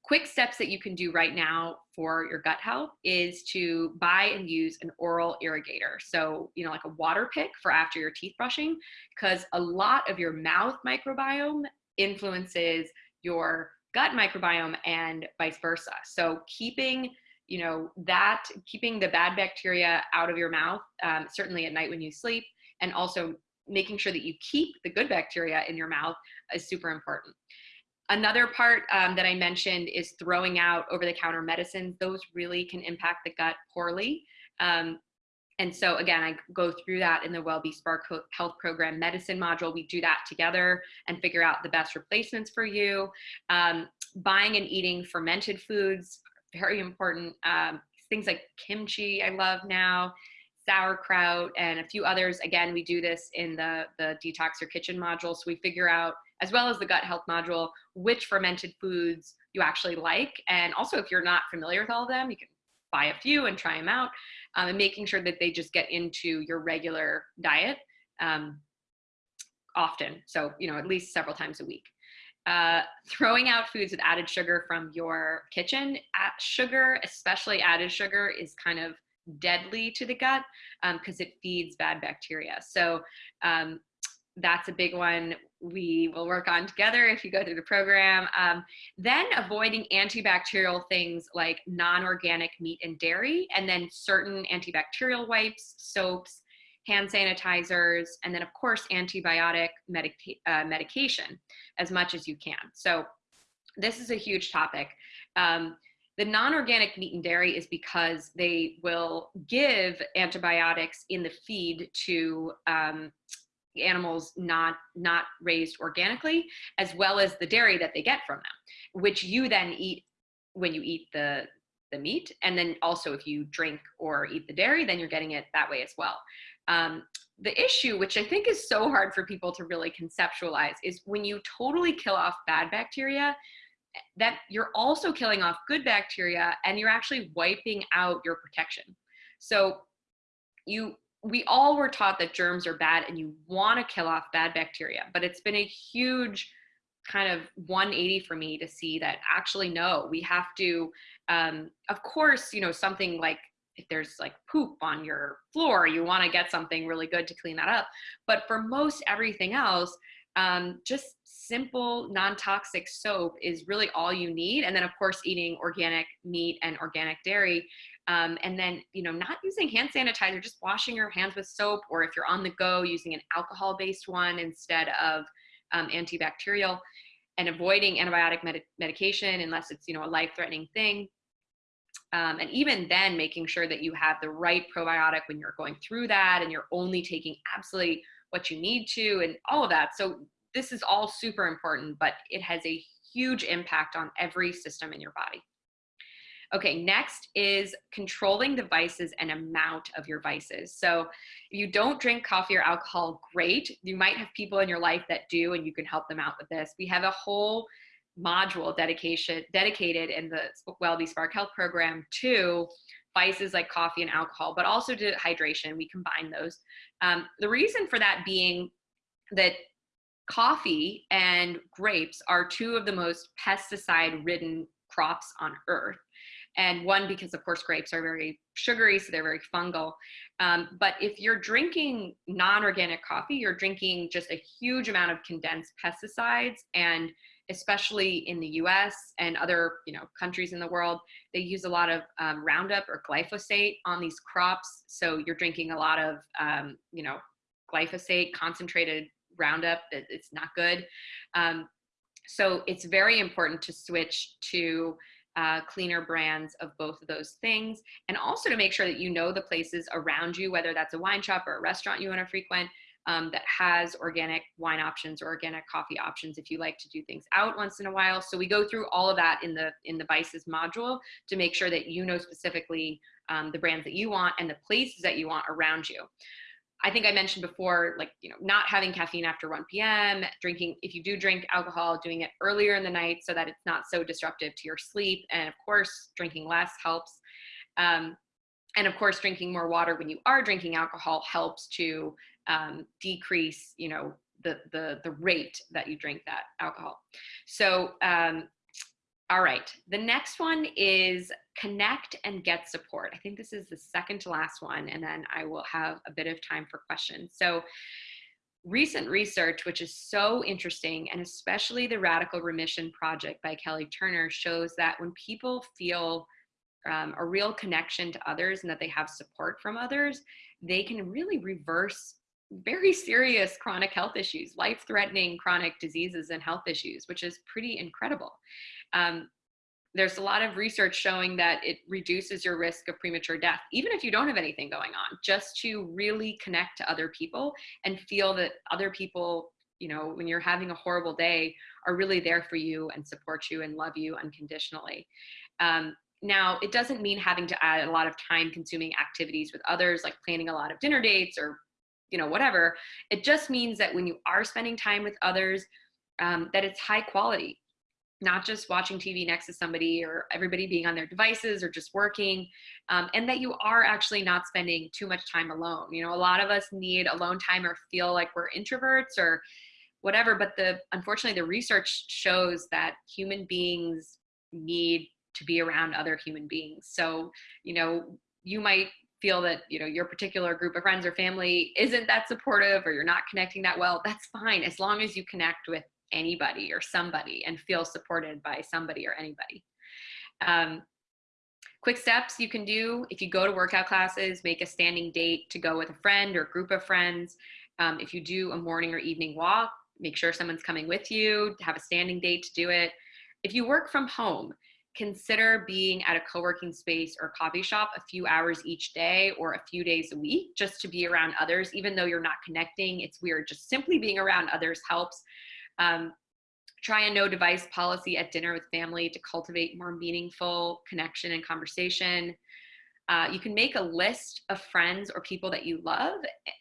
Quick steps that you can do right now for your gut health is to buy and use an oral irrigator. So, you know, like a Waterpik for after your teeth brushing, because a lot of your mouth microbiome influences your gut microbiome and vice versa. So, keeping you know that keeping the bad bacteria out of your mouth um, certainly at night when you sleep and also making sure that you keep the good bacteria in your mouth is super important. Another part um, that i mentioned is throwing out over-the-counter medicines. Those really can impact the gut poorly. Um, and so again i go through that in the wellbe spark health program medicine module. We do that together and figure out the best replacements for you. Um, buying and eating fermented foods very important. Um, things like kimchi, I love now, sauerkraut, and a few others. Again, we do this in the, the Detox Your Kitchen module. So we figure out, as well as the gut health module, which fermented foods you actually like. And also, if you're not familiar with all of them, you can buy a few and try them out um, and making sure that they just get into your regular diet um, often. So, you know, at least several times a week uh, throwing out foods with added sugar from your kitchen. At sugar, especially added sugar, is kind of deadly to the gut because um, it feeds bad bacteria. So um, that's a big one we will work on together if you go through the program. Um, then avoiding antibacterial things like non-organic meat and dairy, and then certain antibacterial wipes, soaps, hand sanitizers, and then of course antibiotic medica uh, medication as much as you can. So this is a huge topic. Um, the non-organic meat and dairy is because they will give antibiotics in the feed to um, animals not not raised organically, as well as the dairy that they get from them, which you then eat when you eat the the meat, and then also if you drink or eat the dairy, then you're getting it that way as well. Um, the issue, which I think is so hard for people to really conceptualize, is when you totally kill off bad bacteria, that you're also killing off good bacteria and you're actually wiping out your protection. So you we all were taught that germs are bad and you want to kill off bad bacteria, but it's been a huge kind of 180 for me to see that actually no, we have to um, of course, you know, something like if there's like poop on your floor, you want to get something really good to clean that up. But for most everything else, um, just simple non-toxic soap is really all you need. And then of course, eating organic meat and organic dairy. Um, and then, you know, not using hand sanitizer, just washing your hands with soap, or if you're on the go, using an alcohol-based one instead of um, antibacterial and avoiding antibiotic med medication unless it's, you know, a life-threatening thing. Um, and even then, making sure that you have the right probiotic when you're going through that and you're only taking absolutely what you need to and all of that. So this is all super important, but it has a huge impact on every system in your body. Okay, next is controlling the vices and amount of your vices. So if you don't drink coffee or alcohol, great. You might have people in your life that do and you can help them out with this. We have a whole module dedication dedicated in the WellBe Spark Health program to vices like coffee and alcohol, but also dehydration. We combine those. Um, the reason for that being that coffee and grapes are two of the most pesticide ridden crops on earth and one because of course grapes are very sugary so they're very fungal um, but if you're drinking non-organic coffee you're drinking just a huge amount of condensed pesticides and especially in the us and other you know countries in the world they use a lot of um, roundup or glyphosate on these crops so you're drinking a lot of um, you know glyphosate concentrated roundup that it's not good um, so it's very important to switch to uh, cleaner brands of both of those things. And also to make sure that you know the places around you, whether that's a wine shop or a restaurant you want to frequent, um, that has organic wine options or organic coffee options if you like to do things out once in a while. So we go through all of that in the in the Vices module to make sure that you know specifically um, the brands that you want and the places that you want around you. I think I mentioned before, like, you know, not having caffeine after 1 p.m., drinking, if you do drink alcohol, doing it earlier in the night so that it's not so disruptive to your sleep. And of course, drinking less helps. Um, and of course, drinking more water when you are drinking alcohol helps to um, decrease, you know, the, the, the rate that you drink that alcohol. So um, all right, the next one is connect and get support. I think this is the second to last one, and then I will have a bit of time for questions. So recent research, which is so interesting, and especially the Radical Remission Project by Kelly Turner shows that when people feel um, a real connection to others and that they have support from others, they can really reverse very serious chronic health issues, life-threatening chronic diseases and health issues, which is pretty incredible. Um, there's a lot of research showing that it reduces your risk of premature death, even if you don't have anything going on, just to really connect to other people and feel that other people, you know, when you're having a horrible day, are really there for you and support you and love you unconditionally. Um, now, it doesn't mean having to add a lot of time consuming activities with others, like planning a lot of dinner dates or, you know, whatever. It just means that when you are spending time with others, um, that it's high quality not just watching TV next to somebody or everybody being on their devices or just working, um, and that you are actually not spending too much time alone. You know, a lot of us need alone time or feel like we're introverts or whatever, but the unfortunately the research shows that human beings need to be around other human beings. So, you know, you might feel that you know your particular group of friends or family isn't that supportive or you're not connecting that well that's fine as long as you connect with anybody or somebody and feel supported by somebody or anybody. Um, quick steps you can do if you go to workout classes, make a standing date to go with a friend or group of friends. Um, if you do a morning or evening walk, make sure someone's coming with you, have a standing date to do it. If you work from home, consider being at a co-working space or coffee shop a few hours each day or a few days a week just to be around others even though you're not connecting it's weird just simply being around others helps um, try a no device policy at dinner with family to cultivate more meaningful connection and conversation. Uh, you can make a list of friends or people that you love,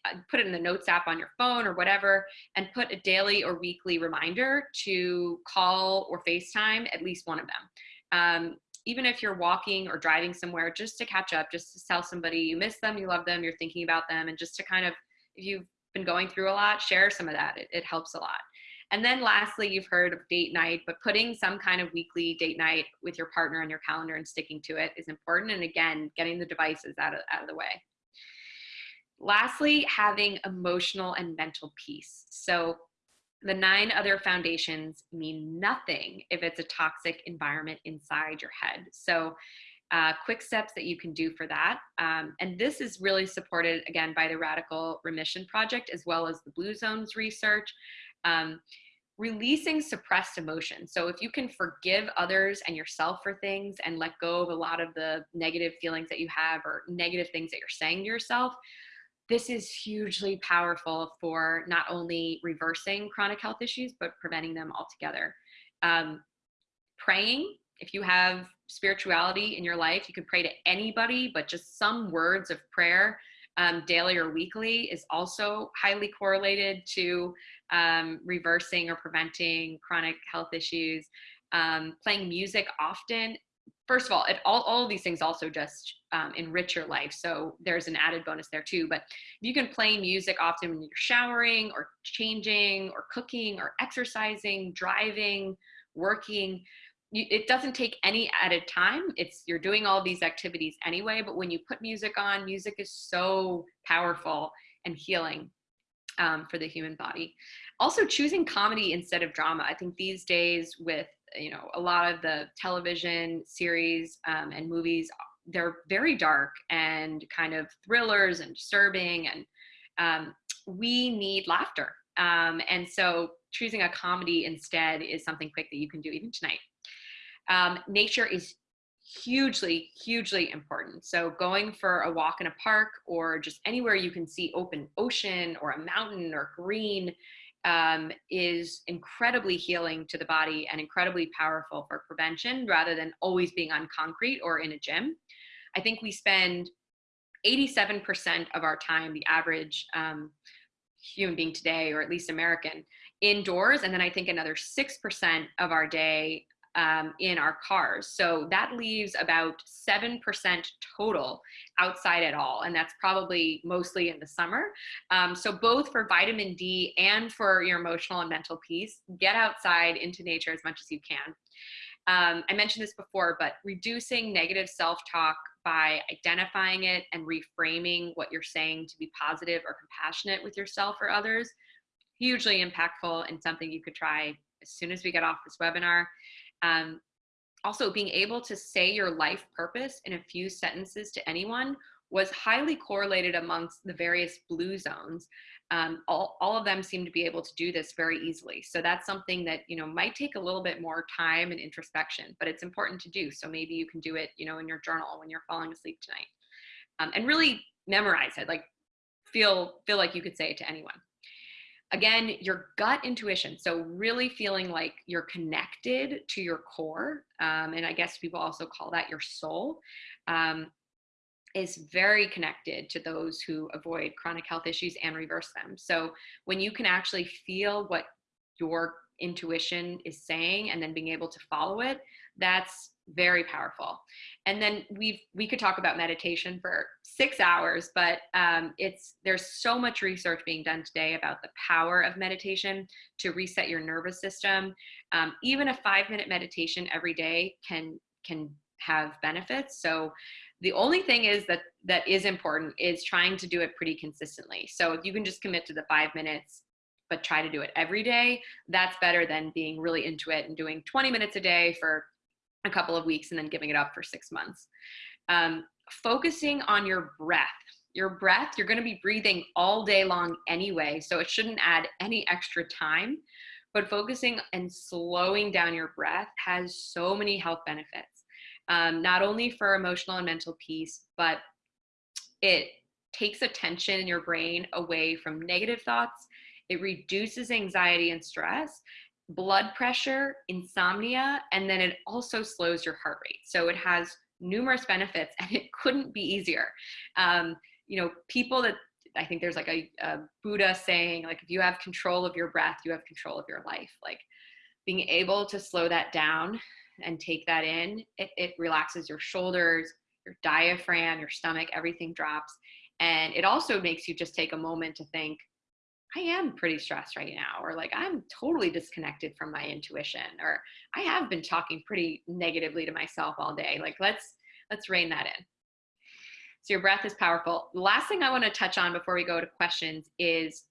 uh, put it in the notes app on your phone or whatever, and put a daily or weekly reminder to call or FaceTime at least one of them. Um, even if you're walking or driving somewhere, just to catch up, just to tell somebody you miss them, you love them, you're thinking about them, and just to kind of, if you've been going through a lot, share some of that. It, it helps a lot. And then lastly, you've heard of date night, but putting some kind of weekly date night with your partner on your calendar and sticking to it is important. And again, getting the devices out of, out of the way. Lastly, having emotional and mental peace. So the nine other foundations mean nothing if it's a toxic environment inside your head. So uh, quick steps that you can do for that. Um, and this is really supported again by the Radical Remission Project as well as the Blue Zones research. Um, releasing suppressed emotion. So if you can forgive others and yourself for things and let go of a lot of the negative feelings that you have or negative things that you're saying to yourself, this is hugely powerful for not only reversing chronic health issues, but preventing them altogether. Um, praying, if you have spirituality in your life, you can pray to anybody, but just some words of prayer um, daily or weekly is also highly correlated to um, reversing or preventing chronic health issues. Um, playing music often first of all, it, all, all of these things also just um, enrich your life. So there's an added bonus there too. But you can play music often when you're showering or changing or cooking or exercising, driving, working. You, it doesn't take any added time. It's you're doing all these activities anyway. But when you put music on, music is so powerful and healing um, for the human body. Also, choosing comedy instead of drama. I think these days with you know a lot of the television series um, and movies they're very dark and kind of thrillers and disturbing and um, we need laughter. Um, and so choosing a comedy instead is something quick that you can do even tonight. Um, nature is hugely hugely important. So going for a walk in a park or just anywhere you can see open ocean or a mountain or green um, is incredibly healing to the body and incredibly powerful for prevention rather than always being on concrete or in a gym. I think we spend 87% of our time, the average um, human being today, or at least American, indoors. And then I think another 6% of our day um, in our cars. So that leaves about 7% total outside at all. And that's probably mostly in the summer. Um, so both for vitamin D and for your emotional and mental peace, get outside into nature as much as you can. Um, I mentioned this before, but reducing negative self-talk by identifying it and reframing what you're saying to be positive or compassionate with yourself or others, hugely impactful and something you could try as soon as we get off this webinar. Um, also, being able to say your life purpose in a few sentences to anyone was highly correlated amongst the various blue zones. Um, all, all of them seem to be able to do this very easily. So that's something that, you know, might take a little bit more time and introspection, but it's important to do. So maybe you can do it, you know, in your journal when you're falling asleep tonight. Um, and really memorize it, like feel, feel like you could say it to anyone. Again, your gut intuition. So really feeling like you're connected to your core. Um, and I guess people also call that your soul. Um, is very connected to those who avoid chronic health issues and reverse them. So when you can actually feel what your intuition is saying and then being able to follow it, that's very powerful. And then we've we could talk about meditation for six hours, but um, it's there's so much research being done today about the power of meditation to reset your nervous system. Um, even a five minute meditation every day can can have benefits. So the only thing is that that is important is trying to do it pretty consistently. So if you can just commit to the five minutes but try to do it every day, that's better than being really into it and doing 20 minutes a day for a couple of weeks and then giving it up for six months. Um, focusing on your breath. Your breath, you're gonna be breathing all day long anyway, so it shouldn't add any extra time. But focusing and slowing down your breath has so many health benefits, um, not only for emotional and mental peace, but it takes attention in your brain away from negative thoughts. It reduces anxiety and stress blood pressure, insomnia, and then it also slows your heart rate. So it has numerous benefits and it couldn't be easier. Um, you know, people that I think there's like a, a, Buddha saying, like, if you have control of your breath, you have control of your life. Like being able to slow that down and take that in, it, it relaxes your shoulders, your diaphragm, your stomach, everything drops. And it also makes you just take a moment to think, I am pretty stressed right now, or like I'm totally disconnected from my intuition, or I have been talking pretty negatively to myself all day. Like let's let's rein that in. So your breath is powerful. The last thing I want to touch on before we go to questions is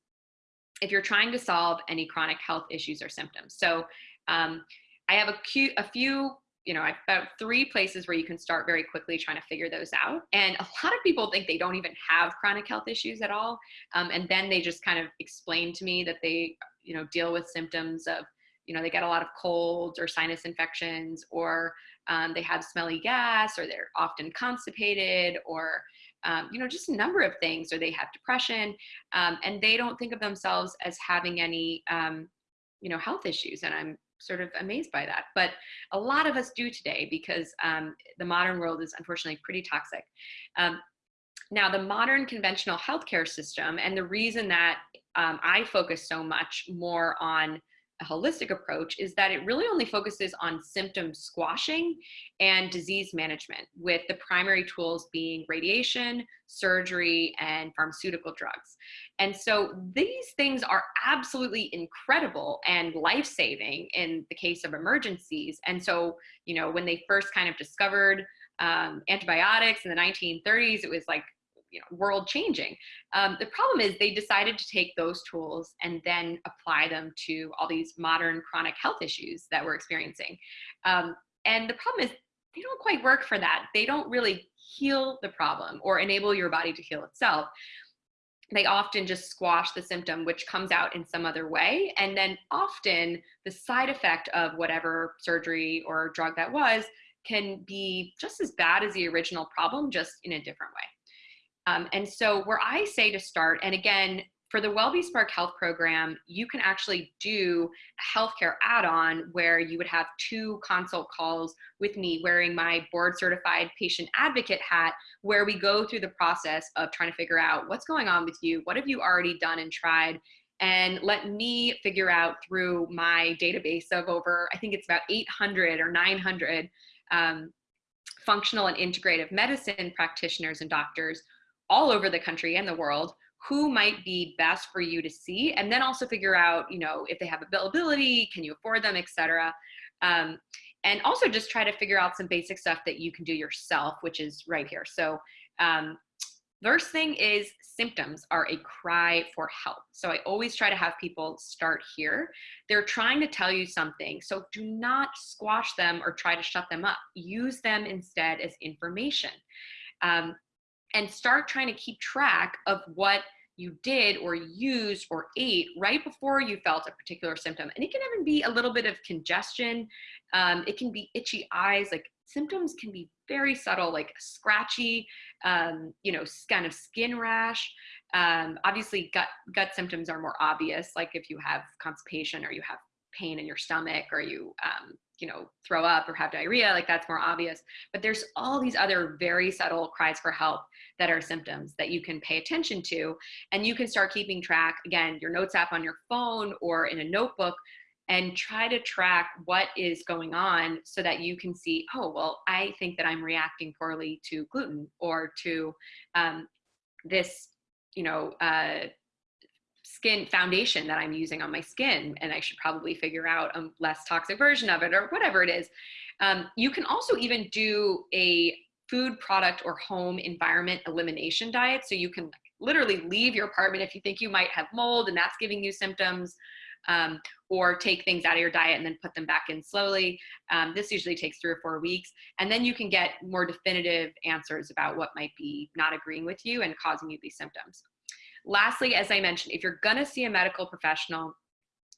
if you're trying to solve any chronic health issues or symptoms. So um, I have a, a few you know, about three places where you can start very quickly trying to figure those out. And a lot of people think they don't even have chronic health issues at all. Um, and then they just kind of explain to me that they, you know, deal with symptoms of, you know, they get a lot of colds or sinus infections, or um, they have smelly gas, or they're often constipated, or, um, you know, just a number of things, or they have depression. Um, and they don't think of themselves as having any, um, you know, health issues. And I'm sort of amazed by that. But a lot of us do today because um, the modern world is unfortunately pretty toxic. Um, now, the modern conventional healthcare system, and the reason that um, I focus so much more on holistic approach is that it really only focuses on symptom squashing and disease management, with the primary tools being radiation, surgery, and pharmaceutical drugs. And so these things are absolutely incredible and life saving in the case of emergencies. And so, you know, when they first kind of discovered um, antibiotics in the 1930s, it was like you know, world changing. Um, the problem is they decided to take those tools and then apply them to all these modern chronic health issues that we're experiencing. Um, and the problem is they don't quite work for that. They don't really heal the problem or enable your body to heal itself. They often just squash the symptom, which comes out in some other way. And then often the side effect of whatever surgery or drug that was can be just as bad as the original problem, just in a different way. Um, and so where I say to start, and again, for the WellBe-Spark Health Program, you can actually do a healthcare add-on where you would have two consult calls with me wearing my board certified patient advocate hat, where we go through the process of trying to figure out what's going on with you, what have you already done and tried, and let me figure out through my database of over, I think it's about 800 or 900 um, functional and integrative medicine practitioners and doctors all over the country and the world who might be best for you to see and then also figure out you know if they have availability can you afford them etc um, and also just try to figure out some basic stuff that you can do yourself which is right here. So um, first thing is symptoms are a cry for help. So i always try to have people start here. They're trying to tell you something so do not squash them or try to shut them up. Use them instead as information. Um, and start trying to keep track of what you did or used or ate right before you felt a particular symptom. And it can even be a little bit of congestion. Um, it can be itchy eyes, like symptoms can be very subtle, like scratchy, um, you know, kind of skin rash. Um, obviously gut, gut symptoms are more obvious, like if you have constipation or you have pain in your stomach or you um, you know throw up or have diarrhea like that's more obvious. But there's all these other very subtle cries for help that are symptoms that you can pay attention to. And you can start keeping track again your notes app on your phone or in a notebook and try to track what is going on so that you can see oh well i think that i'm reacting poorly to gluten or to um, this you know uh, skin foundation that I'm using on my skin and I should probably figure out a less toxic version of it or whatever it is. Um, you can also even do a food product or home environment elimination diet. So you can literally leave your apartment if you think you might have mold and that's giving you symptoms um, or take things out of your diet and then put them back in slowly. Um, this usually takes three or four weeks. And then you can get more definitive answers about what might be not agreeing with you and causing you these symptoms. Lastly, as I mentioned, if you're gonna see a medical professional,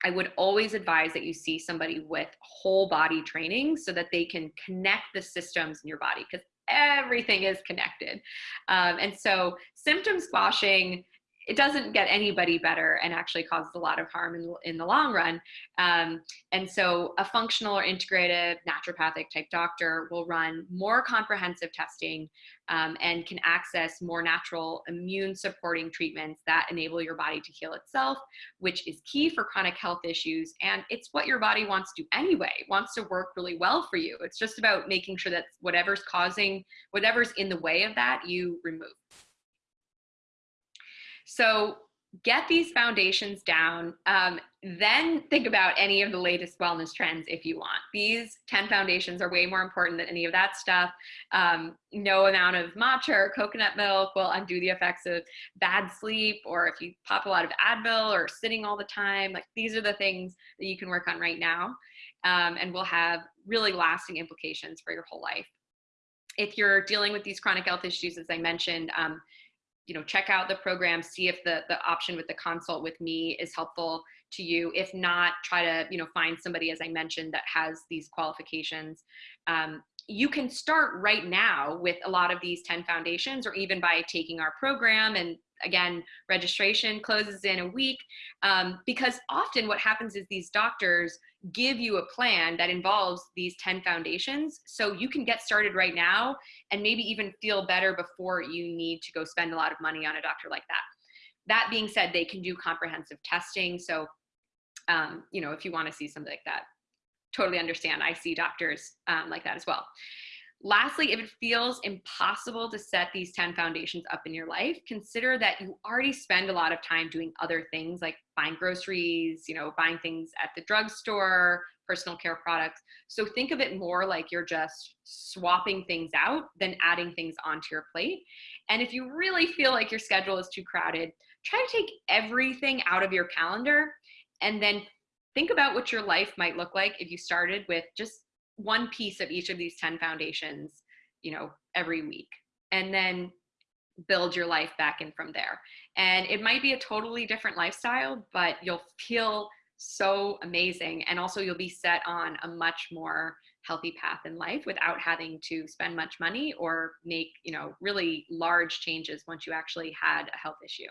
I would always advise that you see somebody with whole body training so that they can connect the systems in your body because everything is connected. Um, and so symptom squashing it doesn't get anybody better and actually causes a lot of harm in, in the long run. Um, and so a functional or integrative naturopathic type doctor will run more comprehensive testing um, and can access more natural immune supporting treatments that enable your body to heal itself, which is key for chronic health issues. And it's what your body wants to do anyway, wants to work really well for you. It's just about making sure that whatever's causing, whatever's in the way of that, you remove. So get these foundations down, um, then think about any of the latest wellness trends if you want. These 10 foundations are way more important than any of that stuff. Um, no amount of matcha or coconut milk will undo the effects of bad sleep, or if you pop a lot of Advil or sitting all the time, like these are the things that you can work on right now um, and will have really lasting implications for your whole life. If you're dealing with these chronic health issues, as I mentioned, um, you know, check out the program, see if the, the option with the consult with me is helpful to you. If not, try to, you know, find somebody, as I mentioned, that has these qualifications. Um, you can start right now with a lot of these 10 foundations or even by taking our program and again registration closes in a week um, because often what happens is these doctors give you a plan that involves these 10 foundations so you can get started right now and maybe even feel better before you need to go spend a lot of money on a doctor like that that being said they can do comprehensive testing so um, you know, if you want to see something like that, totally understand. I see doctors um, like that as well. Lastly, if it feels impossible to set these 10 foundations up in your life, consider that you already spend a lot of time doing other things like buying groceries, you know, buying things at the drugstore, personal care products. So think of it more like you're just swapping things out than adding things onto your plate. And if you really feel like your schedule is too crowded, try to take everything out of your calendar and then think about what your life might look like if you started with just one piece of each of these 10 foundations, you know, every week. And then build your life back in from there. And it might be a totally different lifestyle, but you'll feel so amazing. And also you'll be set on a much more healthy path in life without having to spend much money or make, you know, really large changes once you actually had a health issue.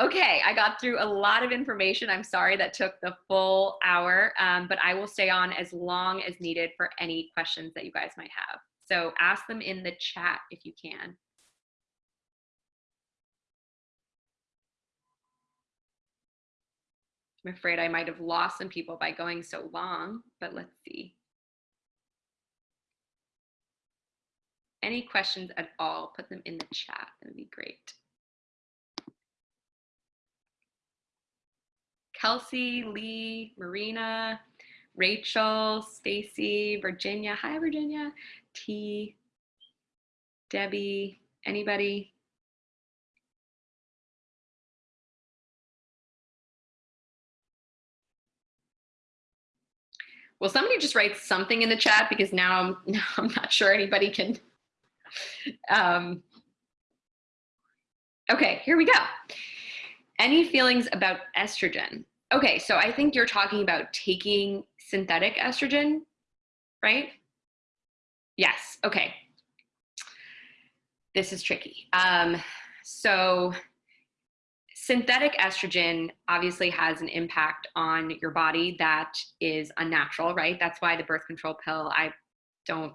Okay, I got through a lot of information. I'm sorry that took the full hour, um, but I will stay on as long as needed for any questions that you guys might have. So ask them in the chat if you can. I'm afraid I might have lost some people by going so long, but let's see. Any questions at all, put them in the chat. That would be great. Kelsey, Lee, Marina, Rachel, Stacy, Virginia. Hi, Virginia. T, Debbie, anybody? Will somebody just write something in the chat because now I'm, now I'm not sure anybody can. Um, okay, here we go. Any feelings about estrogen? Okay, so I think you're talking about taking synthetic estrogen, right? Yes, okay. This is tricky. Um, so synthetic estrogen obviously has an impact on your body that is unnatural, right? That's why the birth control pill, I don't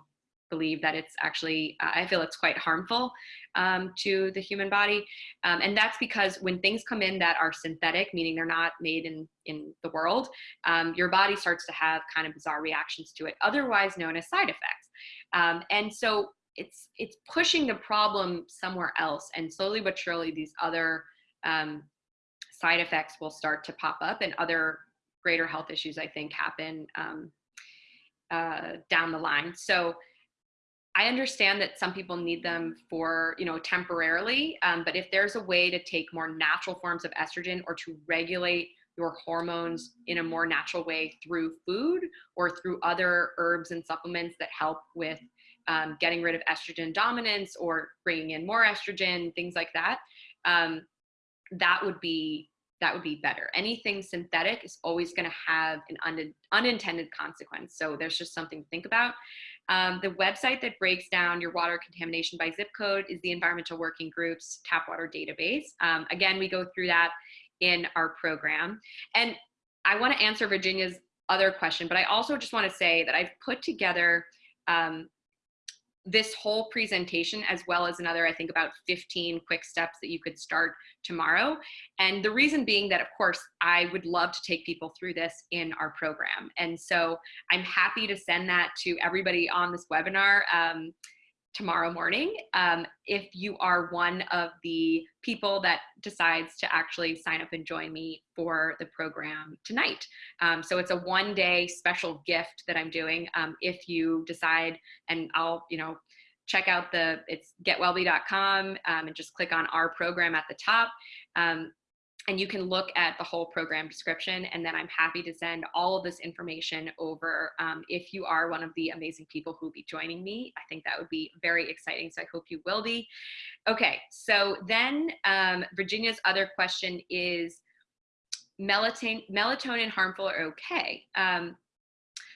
believe that it's actually, I feel it's quite harmful um, to the human body. Um, and that's because when things come in that are synthetic, meaning they're not made in, in the world, um, your body starts to have kind of bizarre reactions to it, otherwise known as side effects. Um, and so it's, it's pushing the problem somewhere else. And slowly but surely, these other um, side effects will start to pop up and other greater health issues, I think, happen um, uh, down the line. So I understand that some people need them for, you know, temporarily, um, but if there's a way to take more natural forms of estrogen or to regulate your hormones in a more natural way through food or through other herbs and supplements that help with um, getting rid of estrogen dominance or bringing in more estrogen, things like that, um, that would be that would be better. Anything synthetic is always going to have an un unintended consequence. So there's just something to think about. Um, the website that breaks down your water contamination by zip code is the Environmental Working Group's tap water database. Um, again, we go through that in our program. And I want to answer Virginia's other question, but I also just want to say that I've put together um, this whole presentation as well as another i think about 15 quick steps that you could start tomorrow. And the reason being that of course i would love to take people through this in our program. And so i'm happy to send that to everybody on this webinar. Um, tomorrow morning um, if you are one of the people that decides to actually sign up and join me for the program tonight. Um, so it's a one day special gift that I'm doing. Um, if you decide, and I'll, you know, check out the, it's getwellbe.com um, and just click on our program at the top. And you can look at the whole program description and then I'm happy to send all of this information over um, if you are one of the amazing people who will be joining me. I think that would be very exciting, so I hope you will be. Okay, so then um, Virginia's other question is melatonin, melatonin harmful or okay? Um,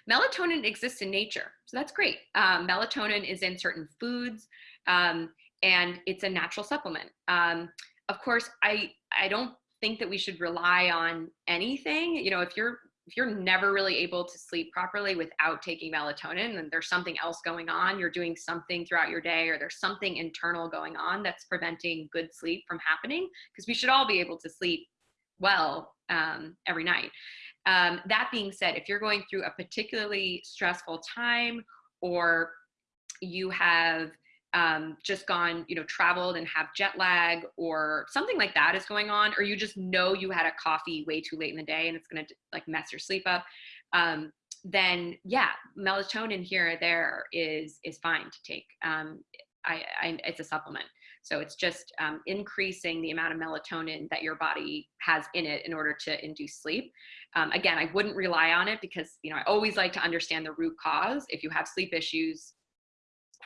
melatonin exists in nature, so that's great. Um, melatonin is in certain foods um, and it's a natural supplement. Um, of course, I, I don't think that we should rely on anything. You know, if you're if you're never really able to sleep properly without taking melatonin and there's something else going on, you're doing something throughout your day or there's something internal going on that's preventing good sleep from happening because we should all be able to sleep well um, every night. Um, that being said, if you're going through a particularly stressful time or you have um, just gone, you know, traveled and have jet lag or something like that is going on, or you just know you had a coffee way too late in the day and it's going to like mess your sleep up, um, then yeah, melatonin here or there is is fine to take. Um, I, I, it's a supplement. So it's just um, increasing the amount of melatonin that your body has in it in order to induce sleep. Um, again, I wouldn't rely on it because, you know, I always like to understand the root cause. If you have sleep issues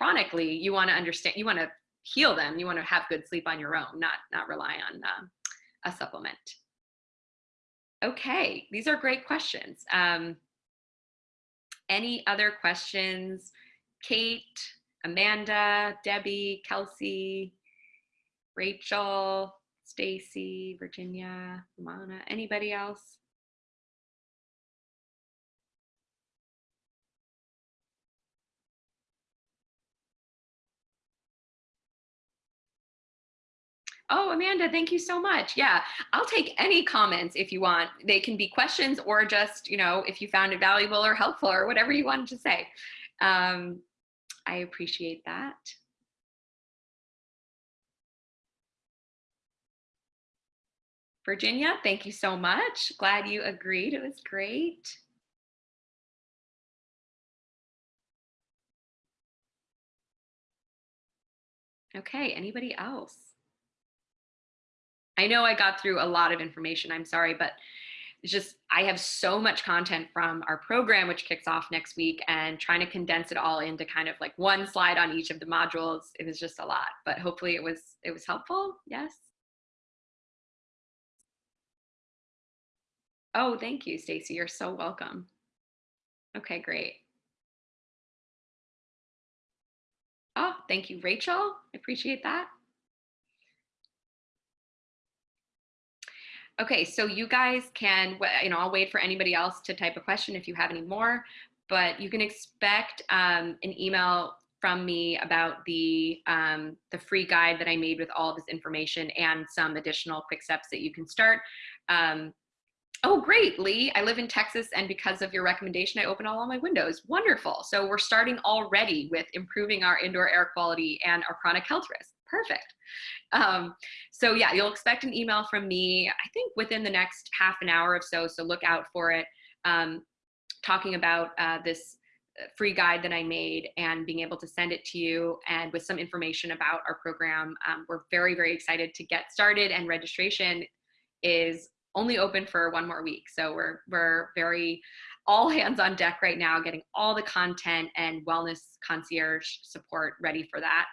chronically, you want to understand, you want to heal them. You want to have good sleep on your own, not, not rely on uh, a supplement. Okay, these are great questions. Um, any other questions? Kate, Amanda, Debbie, Kelsey, Rachel, Stacy, Virginia, Ramona, anybody else? Oh, Amanda, thank you so much. Yeah, I'll take any comments if you want. They can be questions or just, you know, if you found it valuable or helpful or whatever you wanted to say. Um, I appreciate that. Virginia, thank you so much. Glad you agreed. It was great. Okay, anybody else? I know I got through a lot of information. I'm sorry, but it's just I have so much content from our program, which kicks off next week, and trying to condense it all into kind of like one slide on each of the modules. It was just a lot, but hopefully it was it was helpful. Yes. Oh, thank you, Stacy. You're so welcome. Okay, great. Oh, thank you, Rachel. I appreciate that. Okay, so you guys can, you know, I'll wait for anybody else to type a question if you have any more, but you can expect um, an email from me about the um, the free guide that I made with all of this information and some additional quick steps that you can start. Um, Oh, great, Lee. I live in Texas, and because of your recommendation, I open all my windows. Wonderful. So we're starting already with improving our indoor air quality and our chronic health risk. Perfect. Um, so yeah, you'll expect an email from me, I think within the next half an hour or so, so look out for it, um, talking about uh, this uh, free guide that I made and being able to send it to you and with some information about our program. Um, we're very, very excited to get started and registration is only open for one more week. So we're, we're very all hands on deck right now, getting all the content and wellness concierge support ready for that.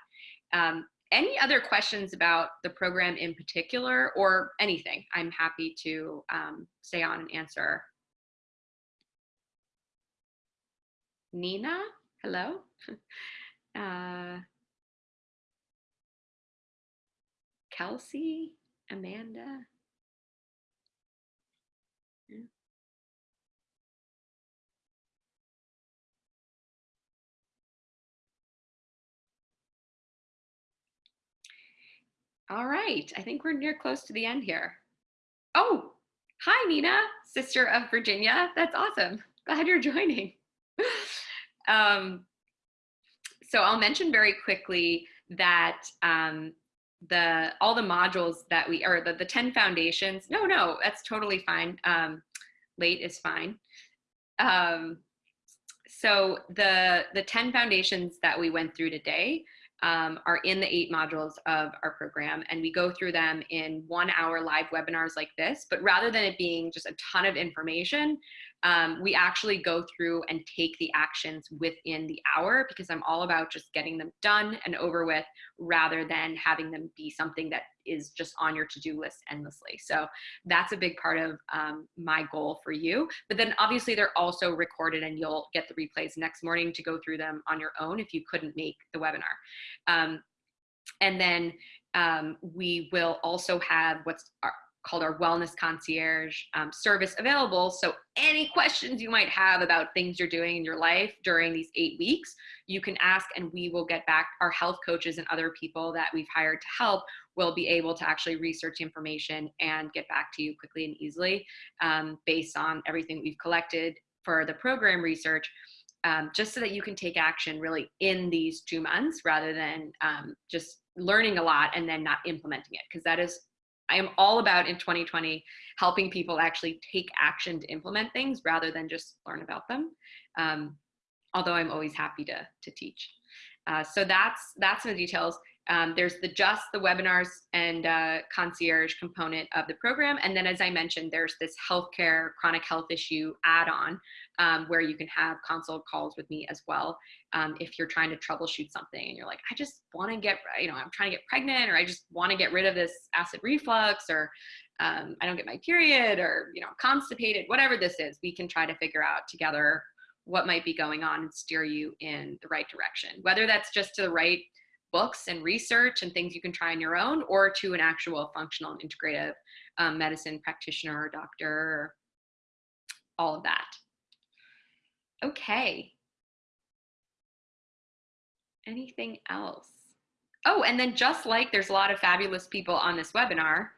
Um, any other questions about the program in particular or anything, I'm happy to um, stay on and answer. Nina, hello. Uh, Kelsey, Amanda. All right, I think we're near close to the end here. Oh, hi Nina, sister of Virginia. That's awesome. Glad you're joining. um, so I'll mention very quickly that um, the all the modules that we or the, the 10 foundations no no that's totally fine um late is fine um so the the 10 foundations that we went through today um, are in the eight modules of our program and we go through them in one hour live webinars like this but rather than it being just a ton of information um, we actually go through and take the actions within the hour because I'm all about just getting them done and over with rather than having them be something that is just on your to-do list endlessly. So that's a big part of um, my goal for you. But then obviously they're also recorded and you'll get the replays next morning to go through them on your own if you couldn't make the webinar. Um, and then um, we will also have what's our, called our wellness concierge um, service available. So any questions you might have about things you're doing in your life during these eight weeks, you can ask and we will get back our health coaches and other people that we've hired to help will be able to actually research information and get back to you quickly and easily um, based on everything we've collected for the program research. Um, just so that you can take action really in these two months rather than um, just learning a lot and then not implementing it because that is I am all about in 2020 helping people actually take action to implement things rather than just learn about them. Um, although I'm always happy to, to teach. Uh, so that's, that's some the details. Um, there's the just the webinars and uh, concierge component of the program. And then as I mentioned, there's this healthcare chronic health issue add-on um, where you can have consult calls with me as well. Um, if you're trying to troubleshoot something and you're like, I just want to get, you know, I'm trying to get pregnant or I just want to get rid of this acid reflux or um, I don't get my period or, you know, constipated, whatever this is, we can try to figure out together what might be going on and steer you in the right direction. Whether that's just to the right books and research and things you can try on your own or to an actual functional and integrative um, medicine practitioner or doctor all of that. Okay. Anything else? Oh, and then just like there's a lot of fabulous people on this webinar,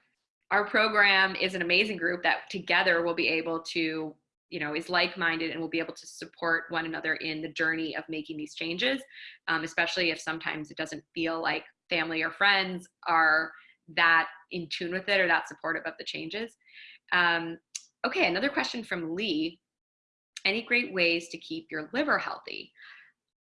our program is an amazing group that together will be able to you know is like-minded and will be able to support one another in the journey of making these changes um, especially if sometimes it doesn't feel like family or friends are that in tune with it or that supportive of the changes um, okay another question from lee any great ways to keep your liver healthy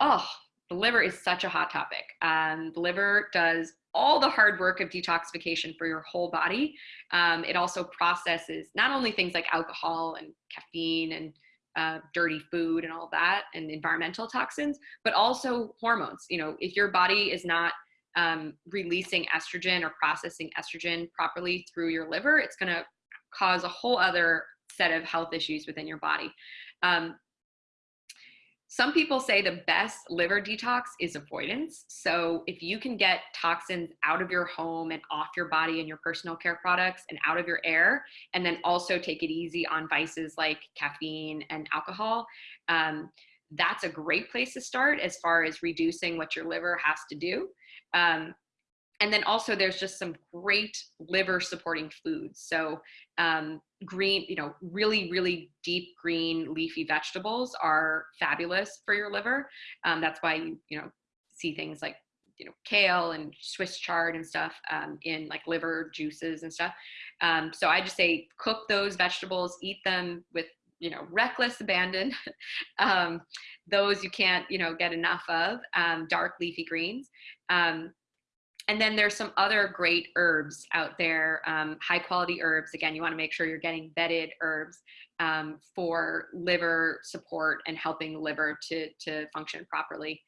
oh the liver is such a hot topic um, the liver does all the hard work of detoxification for your whole body. Um, it also processes not only things like alcohol and caffeine and uh, dirty food and all that and environmental toxins, but also hormones. You know, if your body is not um, releasing estrogen or processing estrogen properly through your liver, it's going to cause a whole other set of health issues within your body. Um, some people say the best liver detox is avoidance. So if you can get toxins out of your home and off your body and your personal care products and out of your air, and then also take it easy on vices like caffeine and alcohol, um, that's a great place to start as far as reducing what your liver has to do. Um, and then also there's just some great liver supporting foods. So um, green, you know, really, really deep green leafy vegetables are fabulous for your liver. Um, that's why you, you know, see things like, you know, kale and Swiss chard and stuff um, in like liver juices and stuff. Um, so I just say cook those vegetables, eat them with you know reckless abandon um, those you can't you know get enough of um, dark leafy greens um, and then there's some other great herbs out there, um, high quality herbs. Again, you wanna make sure you're getting vetted herbs um, for liver support and helping the liver to, to function properly.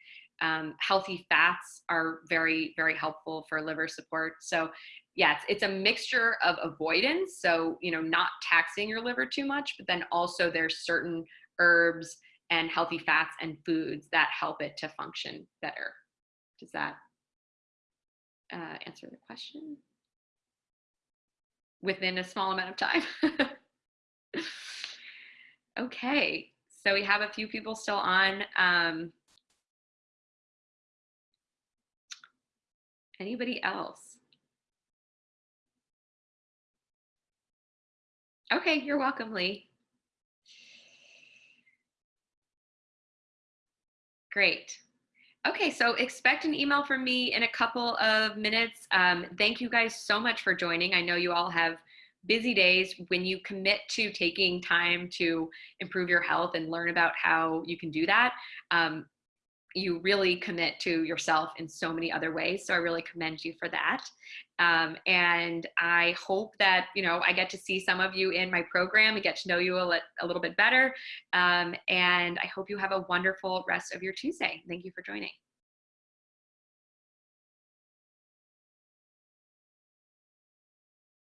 Um, healthy fats are very, very helpful for liver support. So yeah, it's, it's a mixture of avoidance. So, you know, not taxing your liver too much, but then also there's certain herbs and healthy fats and foods that help it to function better. Does that uh, answer the question within a small amount of time. okay, so we have a few people still on. Um, anybody else? Okay, you're welcome, Lee. Great. Okay, so expect an email from me in a couple of minutes. Um, thank you guys so much for joining. I know you all have busy days. When you commit to taking time to improve your health and learn about how you can do that, um, you really commit to yourself in so many other ways. So I really commend you for that. Um, and I hope that, you know, I get to see some of you in my program and get to know you a, li a little bit better. Um, and I hope you have a wonderful rest of your Tuesday. Thank you for joining.